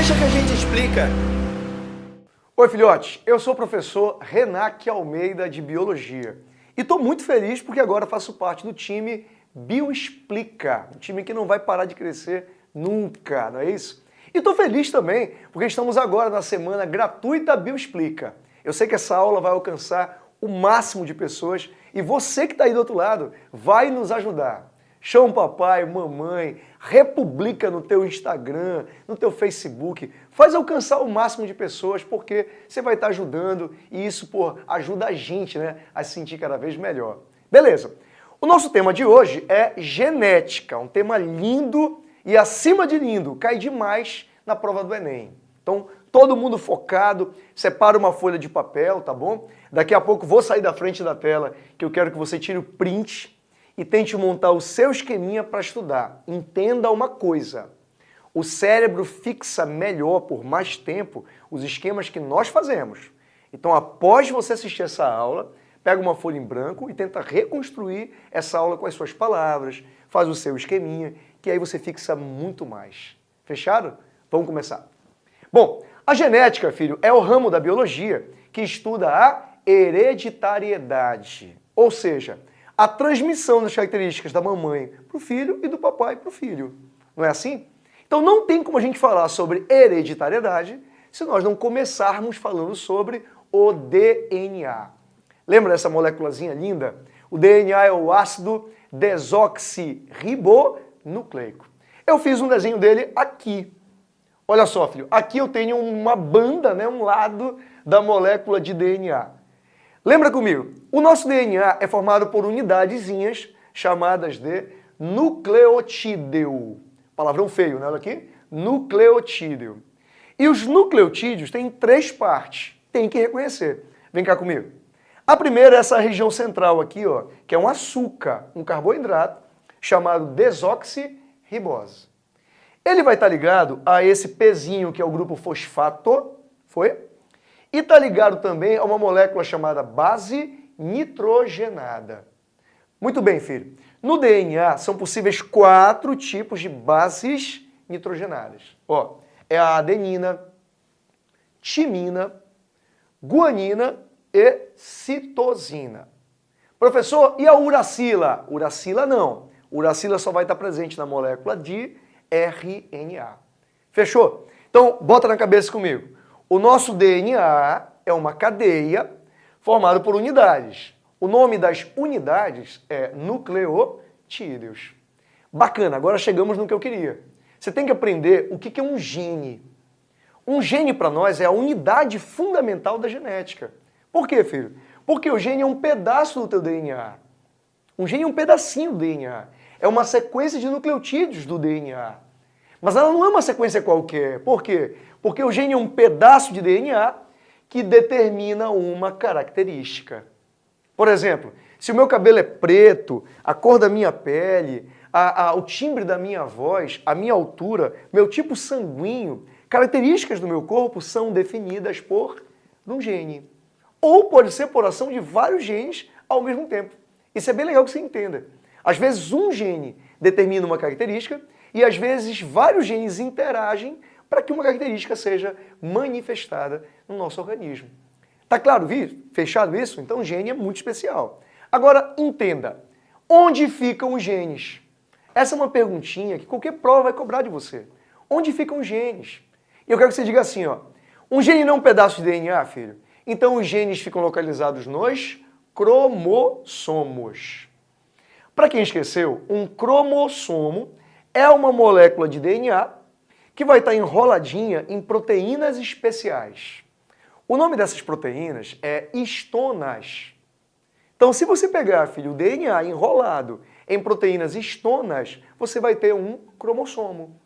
Deixa que a gente explica. Oi, filhotes. Eu sou o professor Renac Almeida de Biologia. E estou muito feliz porque agora faço parte do time Bioexplica, um time que não vai parar de crescer nunca, não é isso? E estou feliz também porque estamos agora na semana gratuita Bioexplica. Eu sei que essa aula vai alcançar o máximo de pessoas e você que está aí do outro lado vai nos ajudar. Chama o papai, mamãe, republica no teu Instagram, no teu Facebook, faz alcançar o máximo de pessoas porque você vai estar ajudando e isso pô, ajuda a gente né, a se sentir cada vez melhor. Beleza, o nosso tema de hoje é genética, um tema lindo e acima de lindo, cai demais na prova do Enem. Então, todo mundo focado, separa uma folha de papel, tá bom? Daqui a pouco vou sair da frente da tela que eu quero que você tire o print e tente montar o seu esqueminha para estudar. Entenda uma coisa, o cérebro fixa melhor por mais tempo os esquemas que nós fazemos. Então, após você assistir essa aula, pega uma folha em branco e tenta reconstruir essa aula com as suas palavras, faz o seu esqueminha, que aí você fixa muito mais. Fechado? Vamos começar. Bom, a genética, filho, é o ramo da biologia que estuda a hereditariedade. Ou seja, a transmissão das características da mamãe para o filho e do papai para o filho. Não é assim? Então não tem como a gente falar sobre hereditariedade se nós não começarmos falando sobre o DNA. Lembra dessa moléculazinha linda? O DNA é o ácido desoxirribonucleico. Eu fiz um desenho dele aqui. Olha só, filho, aqui eu tenho uma banda, né, um lado da molécula de DNA. Lembra comigo, o nosso DNA é formado por unidadezinhas chamadas de nucleotídeo. Palavrão feio, né? Olha aqui. Nucleotídeo. E os nucleotídeos têm três partes. Tem que reconhecer. Vem cá comigo. A primeira é essa região central aqui, ó, que é um açúcar, um carboidrato, chamado desoxirribose. Ele vai estar ligado a esse pezinho que é o grupo fosfato, foi? E está ligado também a uma molécula chamada base nitrogenada. Muito bem, filho. No DNA são possíveis quatro tipos de bases nitrogenadas. Ó, é a adenina, timina, guanina e citosina. Professor, e a uracila? Uracila não. Uracila só vai estar presente na molécula de RNA. Fechou? Então, bota na cabeça comigo. O nosso DNA é uma cadeia formada por unidades. O nome das unidades é nucleotídeos. Bacana, agora chegamos no que eu queria. Você tem que aprender o que é um gene. Um gene para nós é a unidade fundamental da genética. Por quê, filho? Porque o gene é um pedaço do teu DNA. Um gene é um pedacinho do DNA. É uma sequência de nucleotídeos do DNA. Mas ela não é uma sequência qualquer. Por quê? Porque o gene é um pedaço de DNA que determina uma característica. Por exemplo, se o meu cabelo é preto, a cor da minha pele, a, a, o timbre da minha voz, a minha altura, meu tipo sanguíneo, características do meu corpo são definidas por um gene. Ou pode ser por ação de vários genes ao mesmo tempo. Isso é bem legal que você entenda. Às vezes um gene determina uma característica e às vezes vários genes interagem para que uma característica seja manifestada no nosso organismo. Tá claro? Fechado isso? Então gene é muito especial. Agora, entenda, onde ficam os genes? Essa é uma perguntinha que qualquer prova vai cobrar de você. Onde ficam os genes? Eu quero que você diga assim, ó, um gene não é um pedaço de DNA, filho? Então os genes ficam localizados nos cromossomos. Para quem esqueceu, um cromossomo é uma molécula de DNA que vai estar enroladinha em proteínas especiais. O nome dessas proteínas é histonas. Então, se você pegar, filho, o DNA enrolado em proteínas histonas, você vai ter um cromossomo.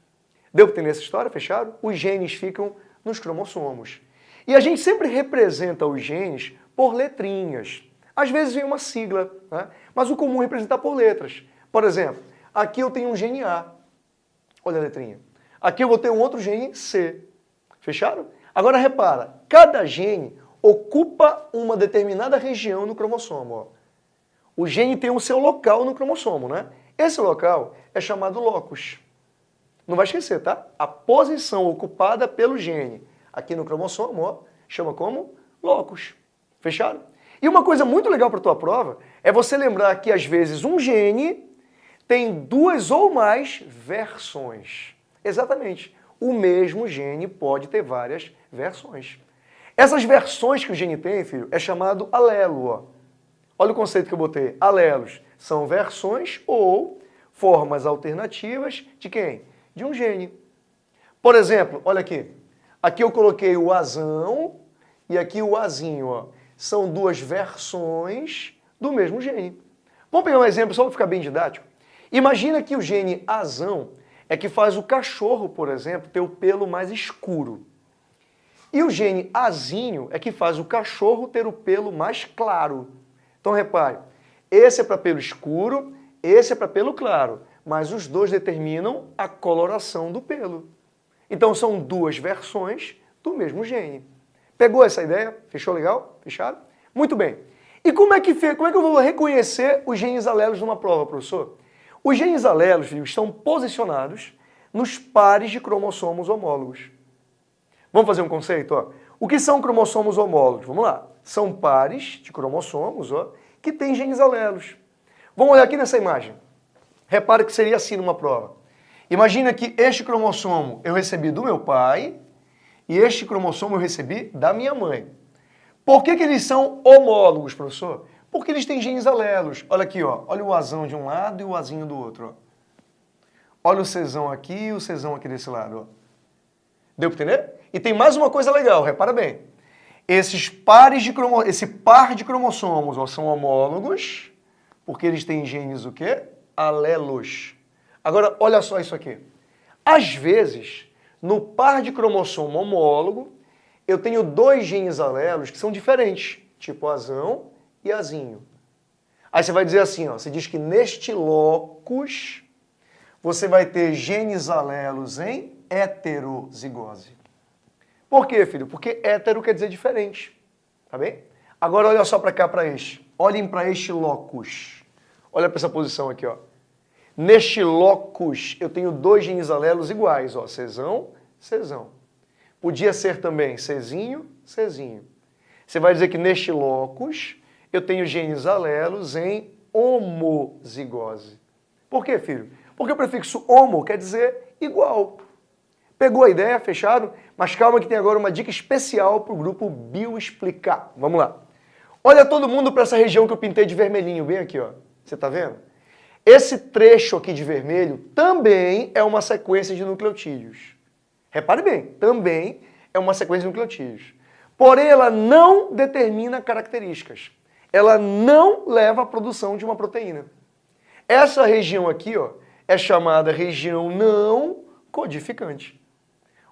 Deu para entender essa história, fechado? Os genes ficam nos cromossomos. E a gente sempre representa os genes por letrinhas. Às vezes vem uma sigla, né? mas o comum é representar por letras. Por exemplo, aqui eu tenho um gene A. Olha a letrinha. Aqui eu vou ter um outro gene C. Fecharam? Agora repara, cada gene ocupa uma determinada região no cromossomo. Ó. O gene tem o seu local no cromossomo, né? Esse local é chamado locus. Não vai esquecer, tá? A posição ocupada pelo gene aqui no cromossomo, ó, chama como locus. Fechado? E uma coisa muito legal para a tua prova é você lembrar que às vezes um gene tem duas ou mais versões. Exatamente. O mesmo gene pode ter várias versões. Essas versões que o gene tem, filho, é chamado alelo. Ó. Olha o conceito que eu botei. Alelos são versões ou formas alternativas de quem? De um gene. Por exemplo, olha aqui. Aqui eu coloquei o azão e aqui o azinho. Ó. São duas versões do mesmo gene. Vamos pegar um exemplo só para ficar bem didático. Imagina que o gene azão é que faz o cachorro, por exemplo, ter o pelo mais escuro. E o gene azinho é que faz o cachorro ter o pelo mais claro. Então repare, esse é para pelo escuro, esse é para pelo claro, mas os dois determinam a coloração do pelo. Então são duas versões do mesmo gene. Pegou essa ideia? Fechou legal? Fechado? Muito bem. E como é que, como é que eu vou reconhecer os genes alelos numa prova, professor? Os genes alelos estão posicionados nos pares de cromossomos homólogos. Vamos fazer um conceito? Ó. O que são cromossomos homólogos? Vamos lá. São pares de cromossomos ó, que têm genes alelos. Vamos olhar aqui nessa imagem. Repare que seria assim numa prova. Imagina que este cromossomo eu recebi do meu pai e este cromossomo eu recebi da minha mãe. Por que, que eles são homólogos, professor? Porque eles têm genes alelos. Olha aqui, ó. olha o azão de um lado e o azinho do outro. Ó. Olha o cesão aqui e o cesão aqui desse lado. Ó. Deu para entender? E tem mais uma coisa legal, repara bem. Esses pares de cromo... Esse par de cromossomos ó, são homólogos, porque eles têm genes o quê? Alelos. Agora, olha só isso aqui. Às vezes, no par de cromossomo homólogo, eu tenho dois genes alelos que são diferentes, tipo azão e azinho. Aí você vai dizer assim, ó, você diz que neste locus você vai ter genes alelos em heterozigose. Por quê, filho? Porque hétero quer dizer diferente, tá bem? Agora olha só para cá, para este. Olhem para este locus. Olha para essa posição aqui, ó. Neste locus, eu tenho dois genes alelos iguais, ó, Czão, Czão. Podia ser também Czinho, Czinho. Você vai dizer que neste locus, eu tenho genes alelos em homozigose. Por quê, filho? Porque o prefixo homo quer dizer igual. Pegou a ideia? Fechado? Mas calma que tem agora uma dica especial para o grupo Bioexplicar. Vamos lá. Olha todo mundo para essa região que eu pintei de vermelhinho, bem aqui, ó. Você está vendo? Esse trecho aqui de vermelho também é uma sequência de nucleotídeos. Repare bem, também é uma sequência de nucleotídeos. Porém, ela não determina características. Ela não leva à produção de uma proteína. Essa região aqui ó, é chamada região não codificante.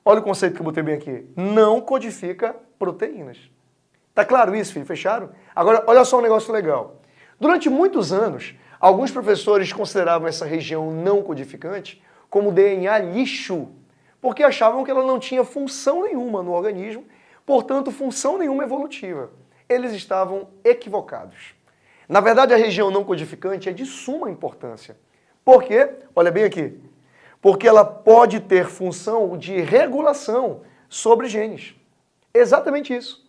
Olha o conceito que eu botei bem aqui. Não codifica proteínas. Tá claro isso, filho? Fecharam? Agora, olha só um negócio legal. Durante muitos anos, Alguns professores consideravam essa região não codificante como DNA lixo, porque achavam que ela não tinha função nenhuma no organismo, portanto, função nenhuma evolutiva. Eles estavam equivocados. Na verdade, a região não codificante é de suma importância. Por quê? Olha bem aqui. Porque ela pode ter função de regulação sobre genes. Exatamente isso.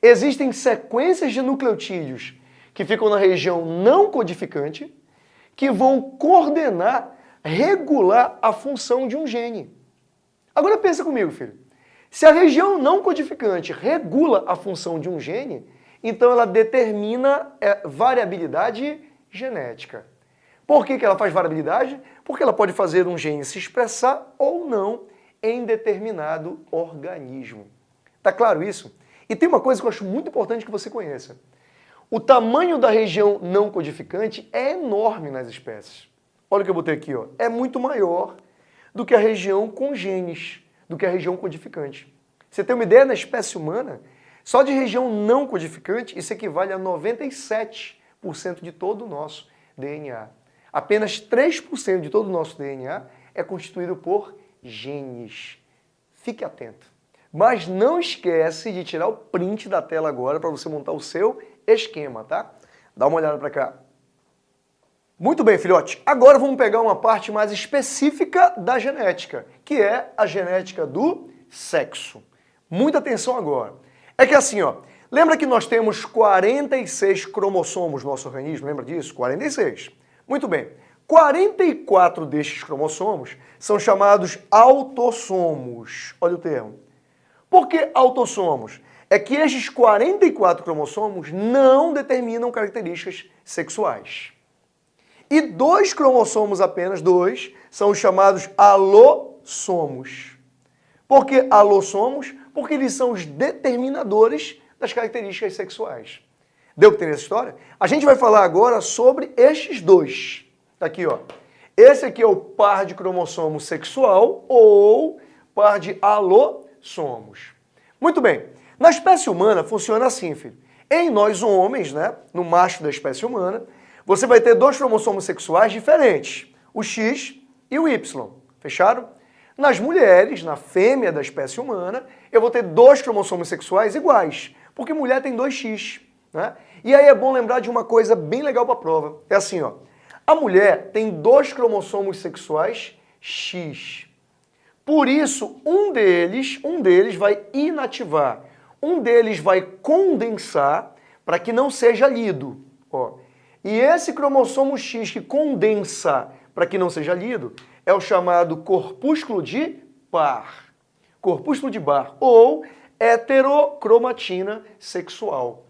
Existem sequências de nucleotídeos que ficam na região não codificante, que vão coordenar, regular a função de um gene. Agora pensa comigo, filho. Se a região não codificante regula a função de um gene, então ela determina é, variabilidade genética. Por que, que ela faz variabilidade? Porque ela pode fazer um gene se expressar ou não em determinado organismo. Tá claro isso? E tem uma coisa que eu acho muito importante que você conheça. O tamanho da região não codificante é enorme nas espécies. Olha o que eu botei aqui, ó. é muito maior do que a região com genes, do que a região codificante. Você tem uma ideia, na espécie humana, só de região não codificante, isso equivale a 97% de todo o nosso DNA. Apenas 3% de todo o nosso DNA é constituído por genes. Fique atento. Mas não esquece de tirar o print da tela agora para você montar o seu esquema, tá? Dá uma olhada para cá. Muito bem, filhote. Agora vamos pegar uma parte mais específica da genética, que é a genética do sexo. Muita atenção agora. É que assim, ó, lembra que nós temos 46 cromossomos no nosso organismo, lembra disso? 46. Muito bem. 44 destes cromossomos são chamados autossomos. Olha o termo. Por que autossomos? É que estes 44 cromossomos não determinam características sexuais. E dois cromossomos apenas, dois, são os chamados alossomos. Por que alossomos? Porque eles são os determinadores das características sexuais. Deu para entender essa história? A gente vai falar agora sobre estes dois. Tá aqui, ó. Esse aqui é o par de cromossomo sexual ou par de alossomos. Muito bem. Na espécie humana funciona assim, filho. Em nós homens, né, no macho da espécie humana, você vai ter dois cromossomos sexuais diferentes, o X e o Y. Fecharam? Nas mulheres, na fêmea da espécie humana, eu vou ter dois cromossomos sexuais iguais, porque mulher tem dois X. Né? E aí é bom lembrar de uma coisa bem legal para a prova. É assim, ó. A mulher tem dois cromossomos sexuais X. Por isso, um deles, um deles vai inativar, um deles vai condensar para que não seja lido. Ó, e esse cromossomo X que condensa para que não seja lido é o chamado corpúsculo de Barr. Corpúsculo de Barr ou heterocromatina sexual.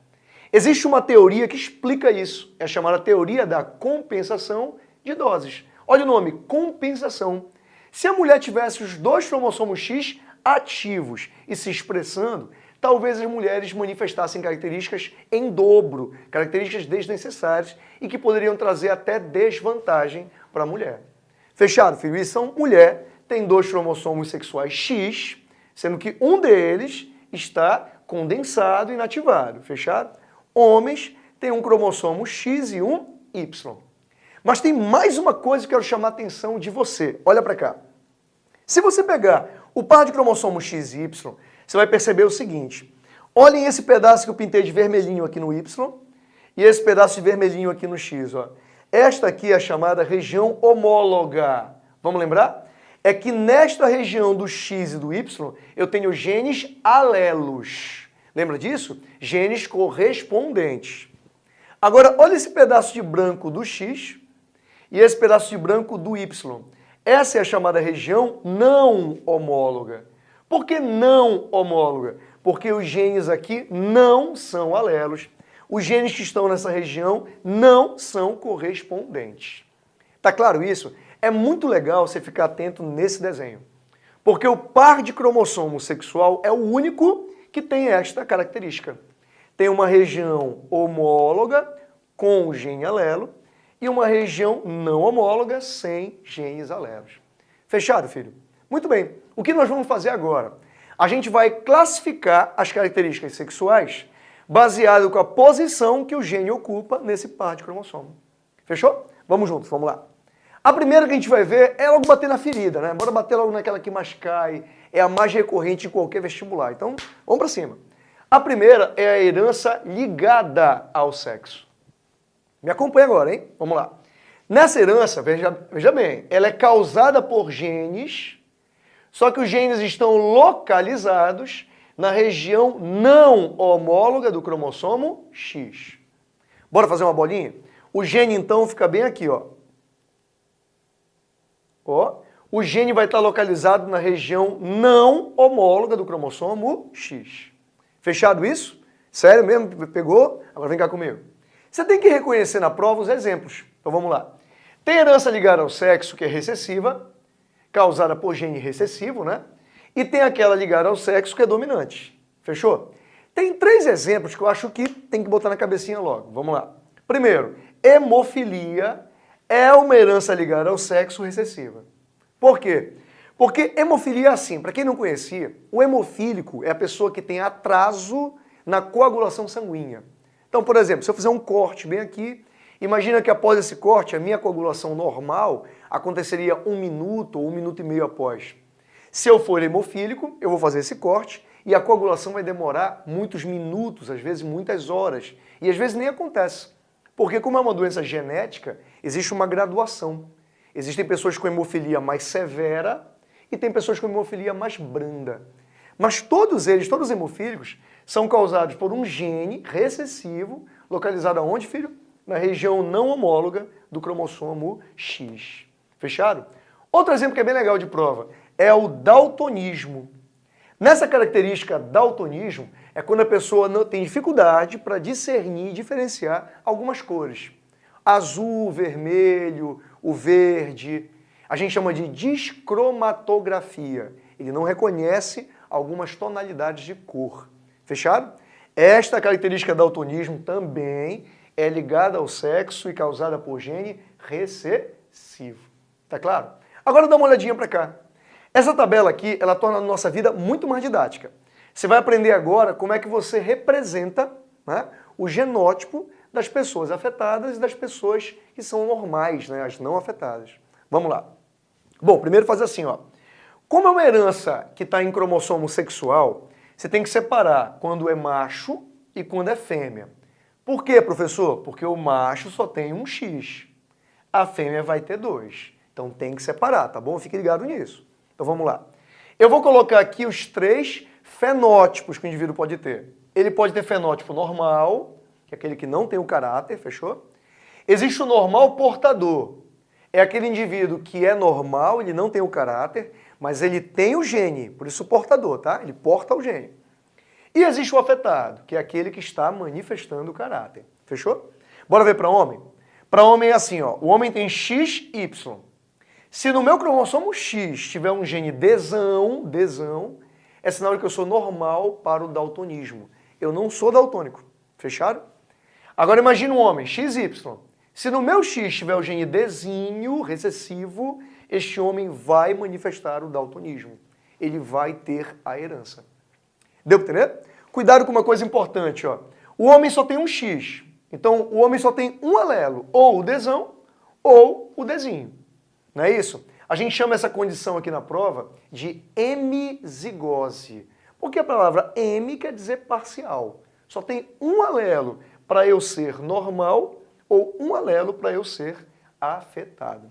Existe uma teoria que explica isso, é chamada teoria da compensação de doses. Olha o nome, compensação. Se a mulher tivesse os dois cromossomos X ativos e se expressando, talvez as mulheres manifestassem características em dobro, características desnecessárias e que poderiam trazer até desvantagem para a mulher. Fechado, filho? E são mulher tem dois cromossomos sexuais X, sendo que um deles está condensado e inativado. Fechado? Homens têm um cromossomo X e um Y. Mas tem mais uma coisa que eu quero chamar a atenção de você. Olha para cá. Se você pegar o par de cromossomos X e Y, você vai perceber o seguinte. Olhem esse pedaço que eu pintei de vermelhinho aqui no Y e esse pedaço de vermelhinho aqui no X. Ó. Esta aqui é a chamada região homóloga. Vamos lembrar? É que nesta região do X e do Y eu tenho genes alelos. Lembra disso? Genes correspondentes. Agora, olha esse pedaço de branco do X e esse pedaço de branco do Y. Essa é a chamada região não homóloga. Por que não homóloga? Porque os genes aqui não são alelos. Os genes que estão nessa região não são correspondentes. Tá claro isso? É muito legal você ficar atento nesse desenho. Porque o par de cromossomo sexual é o único que tem esta característica. Tem uma região homóloga com o gene alelo e uma região não homóloga sem genes alelos. Fechado, filho? Muito bem. O que nós vamos fazer agora? A gente vai classificar as características sexuais baseado com a posição que o gene ocupa nesse par de cromossomo. Fechou? Vamos juntos, vamos lá. A primeira que a gente vai ver é logo bater na ferida, né? Bora bater logo naquela que mais cai, é a mais recorrente em qualquer vestibular. Então, vamos para cima. A primeira é a herança ligada ao sexo. Me acompanha agora, hein? Vamos lá. Nessa herança, veja, veja bem, ela é causada por genes só que os genes estão localizados na região não homóloga do cromossomo X. Bora fazer uma bolinha? O gene, então, fica bem aqui, ó. Ó, o gene vai estar localizado na região não homóloga do cromossomo X. Fechado isso? Sério mesmo? Pegou? Agora vem cá comigo. Você tem que reconhecer na prova os exemplos. Então vamos lá. Tem herança ligada ao sexo, que é recessiva, causada por gene recessivo, né? E tem aquela ligada ao sexo que é dominante. Fechou? Tem três exemplos que eu acho que tem que botar na cabecinha logo. Vamos lá. Primeiro, hemofilia é uma herança ligada ao sexo recessiva. Por quê? Porque hemofilia é assim, para quem não conhecia, o hemofílico é a pessoa que tem atraso na coagulação sanguínea. Então, por exemplo, se eu fizer um corte bem aqui, imagina que após esse corte, a minha coagulação normal aconteceria um minuto ou um minuto e meio após. Se eu for hemofílico, eu vou fazer esse corte e a coagulação vai demorar muitos minutos, às vezes muitas horas, e às vezes nem acontece. Porque como é uma doença genética, existe uma graduação. Existem pessoas com hemofilia mais severa e tem pessoas com hemofilia mais branda. Mas todos eles, todos os hemofílicos, são causados por um gene recessivo, localizado aonde, filho? Na região não homóloga do cromossomo X. Fechado? Outro exemplo que é bem legal de prova é o daltonismo. Nessa característica daltonismo é quando a pessoa não tem dificuldade para discernir e diferenciar algumas cores. Azul, vermelho, o verde. A gente chama de discromatografia. Ele não reconhece algumas tonalidades de cor. Fechado? Esta característica daltonismo também é ligada ao sexo e causada por gene recessivo. Tá claro? Agora dá uma olhadinha para cá. Essa tabela aqui, ela torna a nossa vida muito mais didática. Você vai aprender agora como é que você representa né, o genótipo das pessoas afetadas e das pessoas que são normais, né, as não afetadas. Vamos lá. Bom, primeiro fazer assim, ó. Como é uma herança que está em cromossomo sexual, você tem que separar quando é macho e quando é fêmea. Por quê, professor? Porque o macho só tem um X, a fêmea vai ter dois. Então tem que separar, tá bom? Fique ligado nisso. Então vamos lá. Eu vou colocar aqui os três fenótipos que o indivíduo pode ter. Ele pode ter fenótipo normal, que é aquele que não tem o caráter, fechou? Existe o normal portador. É aquele indivíduo que é normal, ele não tem o caráter, mas ele tem o gene, por isso portador, tá? Ele porta o gene. E existe o afetado, que é aquele que está manifestando o caráter. Fechou? Bora ver para homem? Para homem é assim, ó. O homem tem XY. Se no meu cromossomo X tiver um gene desão, desão, é sinal de que eu sou normal para o daltonismo. Eu não sou daltônico. Fechado? Agora imagine um homem, XY. Se no meu X tiver o gene desinho, recessivo, este homem vai manifestar o daltonismo. Ele vai ter a herança. Deu para entender? Cuidado com uma coisa importante. Ó. O homem só tem um X. Então, o homem só tem um alelo, ou o desão, ou o desinho. Não é isso? A gente chama essa condição aqui na prova de hemizigose. Porque a palavra hemi quer dizer parcial. Só tem um alelo para eu ser normal ou um alelo para eu ser afetado.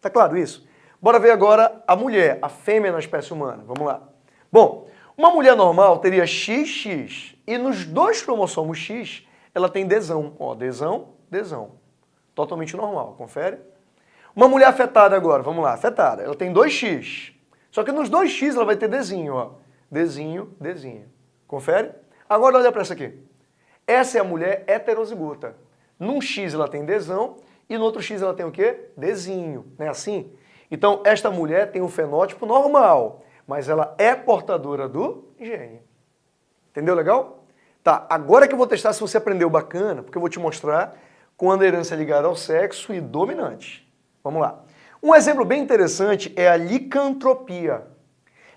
Tá claro isso? Bora ver agora a mulher, a fêmea na espécie humana. Vamos lá. Bom, uma mulher normal teria XX e nos dois cromossomos X ela tem desão. Ó, desão, desão. Totalmente normal, confere? Uma mulher afetada agora, vamos lá, afetada, ela tem 2x. Só que nos 2x ela vai ter desenho, ó. Desenho, desenho. Confere? Agora olha para essa aqui. Essa é a mulher heterozigota. Num X ela tem desão e no outro X ela tem o quê? Desenho, não é assim? Então, esta mulher tem um fenótipo normal, mas ela é portadora do gene. Entendeu legal? Tá, agora que eu vou testar se você aprendeu bacana, porque eu vou te mostrar quando a herança é ligada ao sexo e dominante. Vamos lá. Um exemplo bem interessante é a licantropia.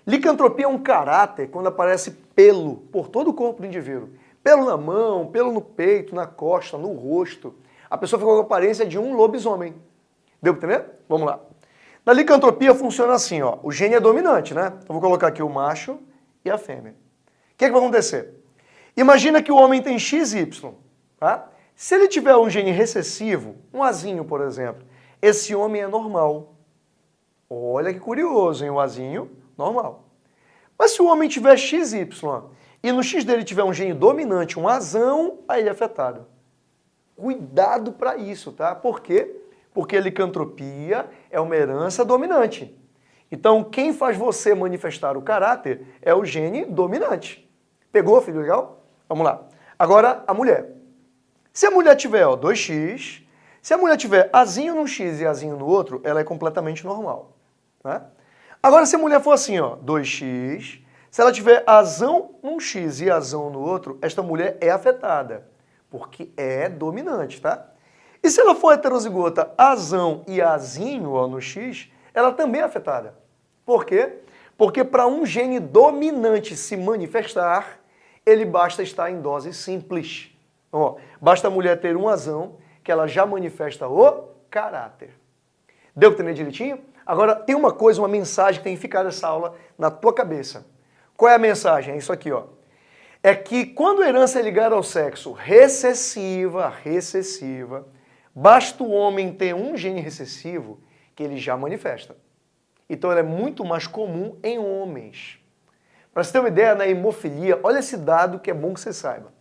Licantropia é um caráter quando aparece pelo por todo o corpo do indivíduo. Pelo na mão, pelo no peito, na costa, no rosto. A pessoa fica com a aparência de um lobisomem. Deu para entender? Vamos lá. Na licantropia funciona assim, ó. O gene é dominante, né? Eu vou colocar aqui o macho e a fêmea. O que, é que vai acontecer? Imagina que o homem tem XY, tá? Se ele tiver um gene recessivo, um azinho, por exemplo, esse homem é normal. Olha que curioso, hein? O azinho, normal. Mas se o homem tiver XY e no X dele tiver um gene dominante, um azão, aí ele é afetado. Cuidado para isso, tá? Por quê? Porque licantropia é uma herança dominante. Então, quem faz você manifestar o caráter é o gene dominante. Pegou, filho? Legal? Vamos lá. Agora, a mulher. Se a mulher tiver ó, 2x, se a mulher tiver azinho num X e azinho no outro, ela é completamente normal. Né? Agora, se a mulher for assim, ó, 2x, se ela tiver azão num X e azão no outro, esta mulher é afetada, porque é dominante, tá? E se ela for heterozigota azão e azinho ó, no X, ela também é afetada. Por quê? Porque para um gene dominante se manifestar, ele basta estar em dose simples. Ó, basta a mulher ter um azão que ela já manifesta o caráter. Deu para entender direitinho? Agora, tem uma coisa, uma mensagem que tem que ficar nessa aula na tua cabeça. Qual é a mensagem? É isso aqui, ó. é que quando a herança é ligada ao sexo recessiva, recessiva, basta o homem ter um gene recessivo que ele já manifesta. Então ela é muito mais comum em homens. Para você ter uma ideia, na hemofilia, olha esse dado que é bom que você saiba.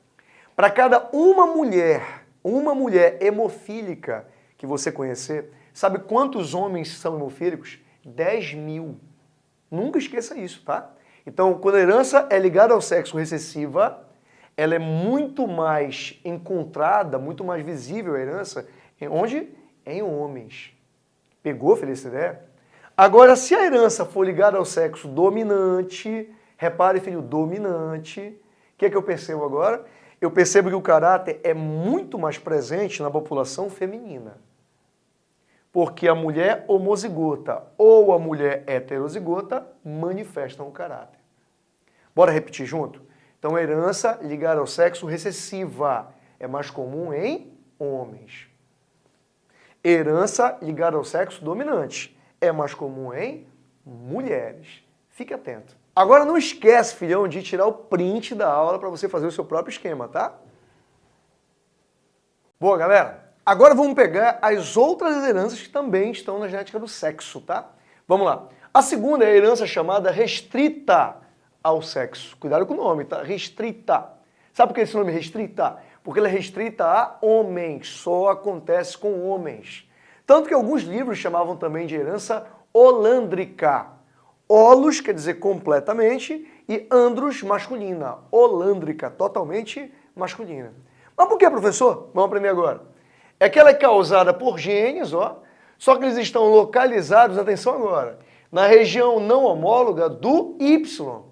Para cada uma mulher, uma mulher hemofílica que você conhecer, sabe quantos homens são hemofílicos? 10 mil. Nunca esqueça isso, tá? Então, quando a herança é ligada ao sexo recessiva, ela é muito mais encontrada, muito mais visível a herança, onde? Em homens. Pegou, Feliz ideia? Agora, se a herança for ligada ao sexo dominante, repare, filho, dominante, o que é que eu percebo agora? Eu percebo que o caráter é muito mais presente na população feminina. Porque a mulher homozigota ou a mulher heterozigota manifestam o caráter. Bora repetir junto? Então, herança ligada ao sexo recessiva é mais comum em homens. Herança ligada ao sexo dominante é mais comum em mulheres. Fique atento. Agora não esquece, filhão, de tirar o print da aula para você fazer o seu próprio esquema, tá? Boa, galera. Agora vamos pegar as outras heranças que também estão na genética do sexo, tá? Vamos lá. A segunda é a herança chamada restrita ao sexo. Cuidado com o nome, tá? Restrita. Sabe por que esse nome é restrita? Porque ele é restrita a homens, só acontece com homens. Tanto que alguns livros chamavam também de herança holandrica. Holos quer dizer completamente e andros masculina. Holandrica, totalmente masculina. Mas por que, professor? Vamos aprender agora. É que ela é causada por genes, ó, só que eles estão localizados, atenção agora, na região não homóloga do Y.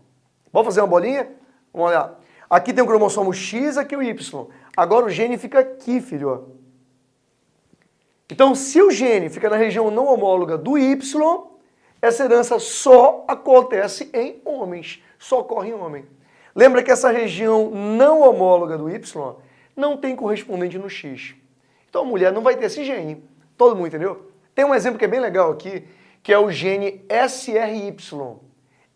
Vamos fazer uma bolinha? Vamos olhar. Aqui tem o cromossomo X, aqui o Y. Agora o gene fica aqui, filho. Então, se o gene fica na região não homóloga do Y, essa herança só acontece em homens, só ocorre em homem. Lembra que essa região não homóloga do Y não tem correspondente no X. Então a mulher não vai ter esse gene. Todo mundo entendeu? Tem um exemplo que é bem legal aqui, que é o gene SRY.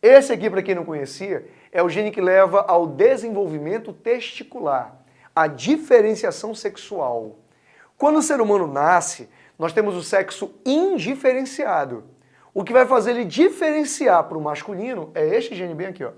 Esse aqui, para quem não conhecia, é o gene que leva ao desenvolvimento testicular, à diferenciação sexual. Quando o ser humano nasce, nós temos o sexo indiferenciado. O que vai fazer ele diferenciar para o masculino é este gene bem aqui. Ó.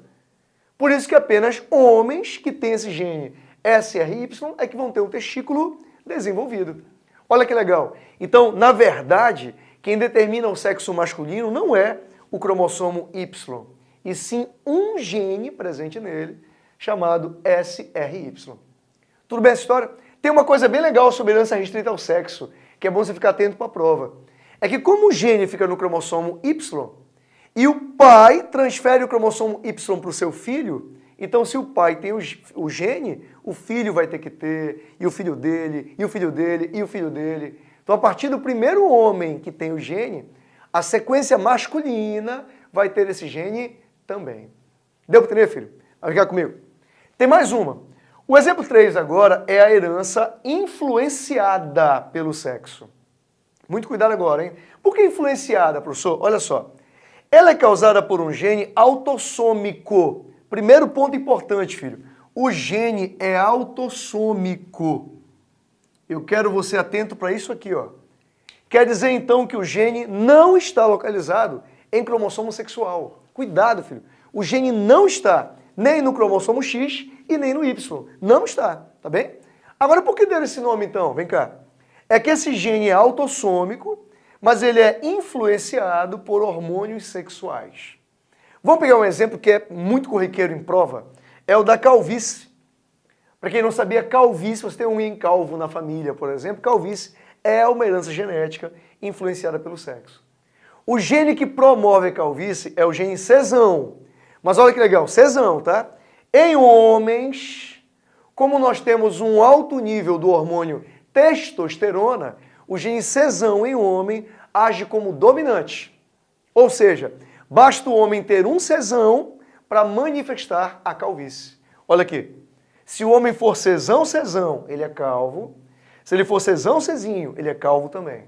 Por isso que apenas homens que têm esse gene SRY é que vão ter um testículo desenvolvido. Olha que legal. Então, na verdade, quem determina o sexo masculino não é o cromossomo Y, e sim um gene presente nele, chamado SRY. Tudo bem essa história? Tem uma coisa bem legal sobre herança restrita ao sexo, que é bom você ficar atento para a prova. É que como o gene fica no cromossomo Y, e o pai transfere o cromossomo Y para o seu filho, então, se o pai tem o, gene, o filho vai ter que ter, e o filho dele, e o filho dele, e o filho dele. Então, a partir do primeiro homem que tem o gene, a sequência masculina vai ter esse gene também. Deu para entender, filho? Vai ficar comigo. Tem mais uma. O exemplo 3 agora é a herança influenciada pelo sexo. Muito cuidado agora, hein? Por que influenciada, professor? Olha só. Ela é causada por um gene autossômico, Primeiro ponto importante, filho. O gene é autossômico. Eu quero você atento para isso aqui, ó. Quer dizer então que o gene não está localizado em cromossomo sexual. Cuidado, filho. O gene não está nem no cromossomo X e nem no Y. Não está, tá bem? Agora, por que deram esse nome então? Vem cá. É que esse gene é autossômico, mas ele é influenciado por hormônios sexuais. Vamos pegar um exemplo que é muito corriqueiro em prova, é o da calvície. Para quem não sabia, calvície, você tem um em calvo na família, por exemplo, calvície é uma herança genética influenciada pelo sexo. O gene que promove a calvície é o gene cesão. Mas olha que legal, cesão, tá? Em homens, como nós temos um alto nível do hormônio testosterona, o gene cesão em homem age como dominante. Ou seja, Basta o homem ter um cesão para manifestar a calvície. Olha aqui. Se o homem for cesão, cesão, ele é calvo. Se ele for cesão, cezinho, ele é calvo também.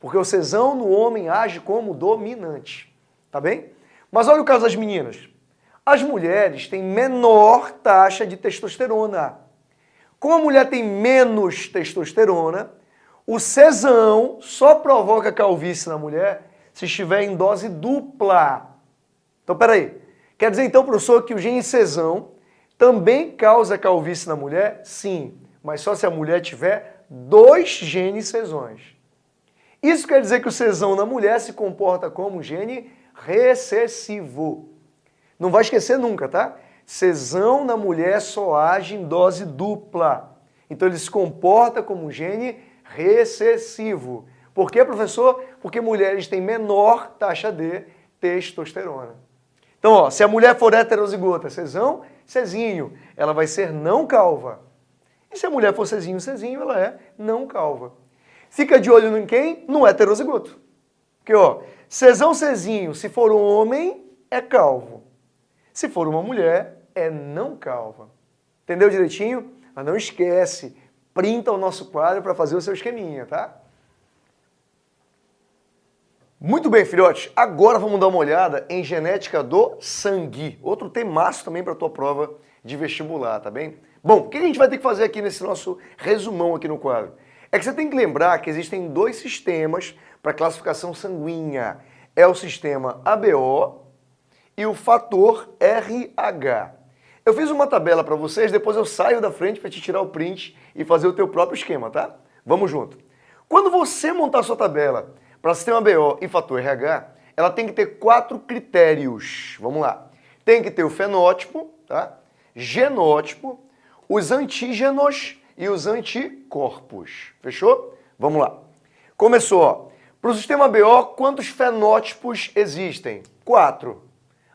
Porque o cesão no homem age como dominante. Tá bem? Mas olha o caso das meninas. As mulheres têm menor taxa de testosterona. Como a mulher tem menos testosterona, o cesão só provoca calvície na mulher se estiver em dose dupla. Então, peraí. Quer dizer, então, professor, que o gene cesão também causa calvície na mulher? Sim, mas só se a mulher tiver dois genes cesões. Isso quer dizer que o cesão na mulher se comporta como um gene recessivo. Não vai esquecer nunca, tá? Cesão na mulher só age em dose dupla. Então ele se comporta como um gene recessivo. Por quê, professor? Porque mulheres têm menor taxa de testosterona. Então, ó, se a mulher for heterozigota, cesão, cezinho, ela vai ser não calva. E se a mulher for cezinho, cezinho, ela é não calva. Fica de olho em quem? No heterozigoto. Porque, ó, cesão, cezinho, se for um homem, é calvo. Se for uma mulher, é não calva. Entendeu direitinho? Mas não esquece, printa o nosso quadro para fazer o seu esqueminha, tá? Muito bem, filhotes. Agora vamos dar uma olhada em genética do sangue. Outro temaço também para a tua prova de vestibular, tá bem? Bom, o que a gente vai ter que fazer aqui nesse nosso resumão aqui no quadro? É que você tem que lembrar que existem dois sistemas para classificação sanguínea. É o sistema ABO e o fator RH. Eu fiz uma tabela para vocês, depois eu saio da frente para te tirar o print e fazer o teu próprio esquema, tá? Vamos junto. Quando você montar sua tabela para sistema BO e fator RH, ela tem que ter quatro critérios. Vamos lá. Tem que ter o fenótipo, tá? genótipo, os antígenos e os anticorpos. Fechou? Vamos lá. Começou. Para o sistema BO, quantos fenótipos existem? Quatro.